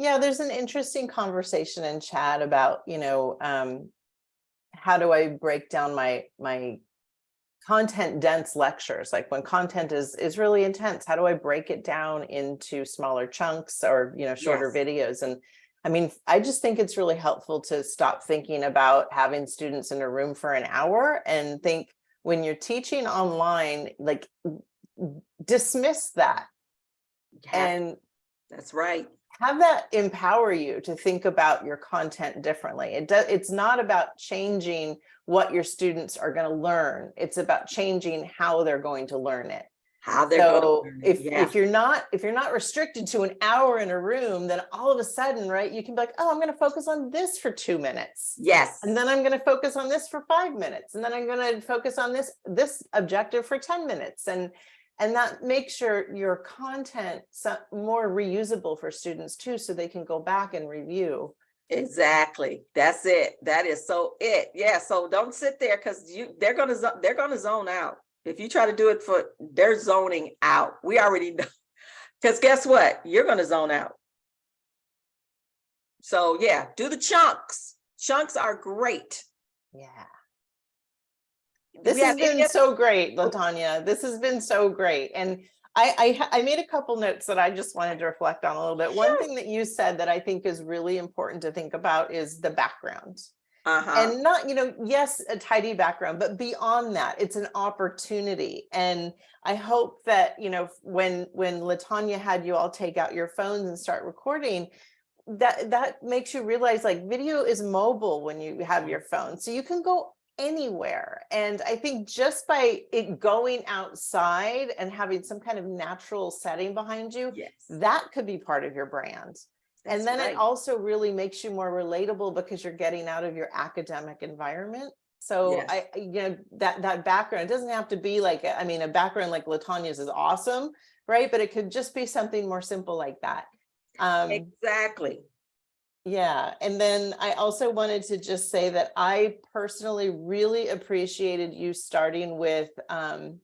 Yeah, there's an interesting conversation in chat about, you know, um, how do I break down my, my content dense lectures? Like when content is, is really intense, how do I break it down into smaller chunks or, you know, shorter Yes. videos? And I mean, I just think it's really helpful to stop thinking about having students in a room for an hour and think when you're teaching online, like dismiss that and That's right. Have that empower you to think about your content differently. It does, it's not about changing what your students are going to learn. It's about changing how they're going to learn it. How they're going to So learn it, if, yeah. if you're not, if you're not restricted to an hour in a room, then all of a sudden, right, you can be like, oh, I'm going to focus on this for two minutes. Yes, And then I'm going to focus on this for five minutes. And then I'm going to focus on this, this objective for 10 minutes. And, and that makes your, your content more reusable for students too, so they can go back and review. exactly. That's it. That is so it. Yeah, so don't sit there because you, they're gonna, they're gonna zone out. If you try to do it for, they're zoning out. We already know. Because guess what? You're gonna zone out. So yeah, do the chunks. Chunks are great. Yeah. This we has been so great, Latanya. This has been so great. And I, I, I made a couple notes that I just wanted to reflect on a little bit. One thing that you said that I think is really important to think about is the background. Uh-huh, And not, you know, yes, a tidy background, but beyond that, it's an opportunity. And I hope that, you know, when, when Latanya had you all take out your phones and start recording, that, that makes you realize like video is mobile when you have your phone. So you can go anywhere. And I think just by it going outside and having some kind of natural setting behind you, Yes. that could be part of your brand. And then right. it also really makes you more relatable because you're getting out of your academic environment. So Yes. I, you know, that, that background, doesn't have to be like, I mean, a background like Latanya's is awesome, right? But it could just be something more simple like that. Um, Exactly. Yeah, and then I also wanted to just say that I personally really appreciated you starting with um.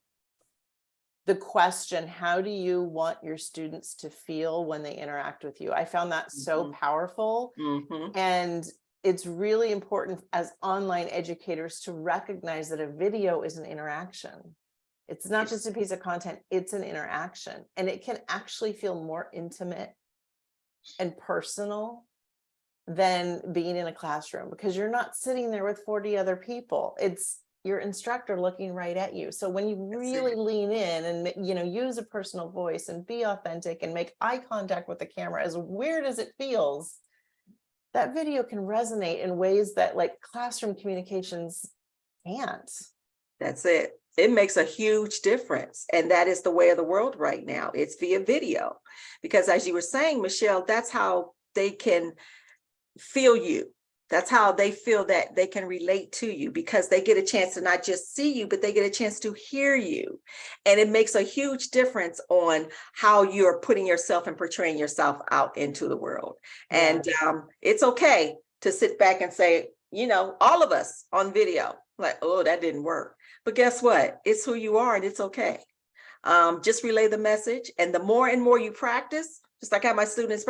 The question, how do you want your students to feel when they interact with you? I found that so Mhm. powerful. Mhm. And it's really important as online educators to recognize that a video is an interaction. It's not just a piece of content, it's an interaction and it can actually feel more intimate and personal than being in a classroom because you're not sitting there with 40 other people. It's your instructor looking right at you. So when you really lean in and, you know, use a personal voice and be authentic and make eye contact with the camera, as weird as it feels, that video can resonate in ways that like classroom communications can't. That's it. It makes a huge difference. And that is the way of the world right now. It's via video. Because as you were saying, Michelle, that's how they can feel you. That's how they feel that they can relate to you because they get a chance to not just see you, but they get a chance to hear you. And it makes a huge difference on how you're putting yourself and portraying yourself out into the world. And um, it's okay to sit back and say, you know, all of us on video, like, oh, that didn't work. But guess what? It's who you are and it's okay. Um, just relay the message. And the more and more you practice, just like how my students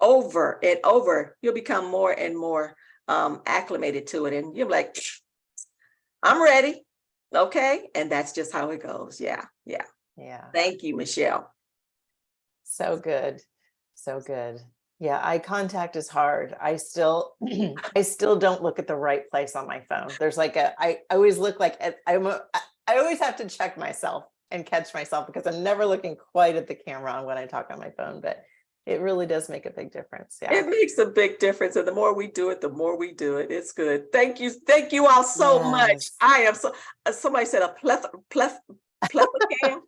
over and over, you'll become more and more um, acclimated to it. And you're like, I'm ready. Okay. And that's just how it goes. Yeah. Yeah. Yeah, Thank you, Michelle. so good, so good. Yeah, eye contact is hard. I still, I still don't look at the right place on my phone. There's like a, I I always look like, at- I'm, a- I I always have to check myself and catch myself because I'm never looking quite at the camera when I talk on my phone, but it really does make a big difference. Yeah. It makes a big difference. And the more we do it, the more we do it. It's good. Thank you. Thank you all so much. I am so, uh, somebody said a pleth, pleth, plethora.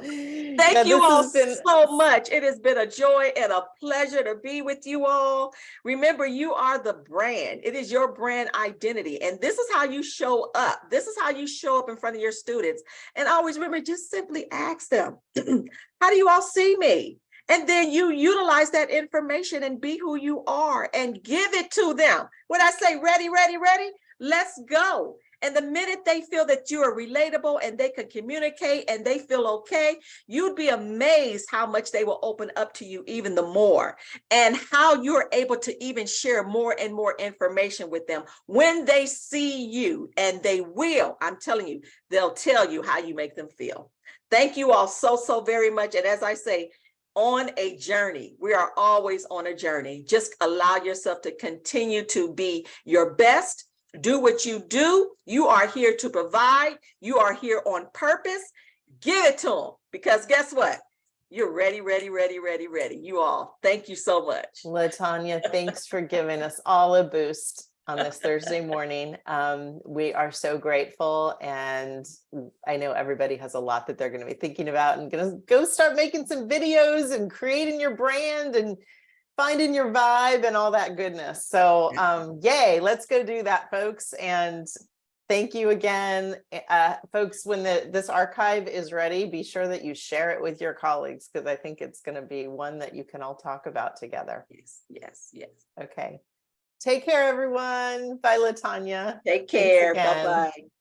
Thank you all so much. It has been a joy and a pleasure to be with you all. Remember, you are the brand. It is your brand identity. And this is how you show up. This is how you show up in front of your students. And always remember, just simply ask them, how do you all see me? And then you utilize that information and be who you are and give it to them. When I say ready, ready, ready, let's go. And the minute they feel that you are relatable and they can communicate and they feel okay, you'd be amazed how much they will open up to you even the more and how you're able to even share more and more information with them when they see you and they will, I'm telling you, they'll tell you how you make them feel. Thank you all so, so very much. And as I say, on a journey, we are always on a journey. Just allow yourself to continue to be your best do what you do. You are here to provide. You are here on purpose. Give it to them because guess what? You're ready, ready, ready, ready, ready. You all. Thank you so much. Latanya, thanks for giving us all a boost on this Thursday morning. Um, we are so grateful and I know everybody has a lot that they're going to be thinking about and going to go start making some videos and creating your brand and finding your vibe and all that goodness. So um, yay, let's go do that, folks. And thank you again. Uh, folks, when the this archive is ready, be sure that you share it with your colleagues because I think it's going to be one that you can all talk about together. Yes, yes, yes. Okay. Take care, everyone. Bye, Latanya. Take care. Bye-bye.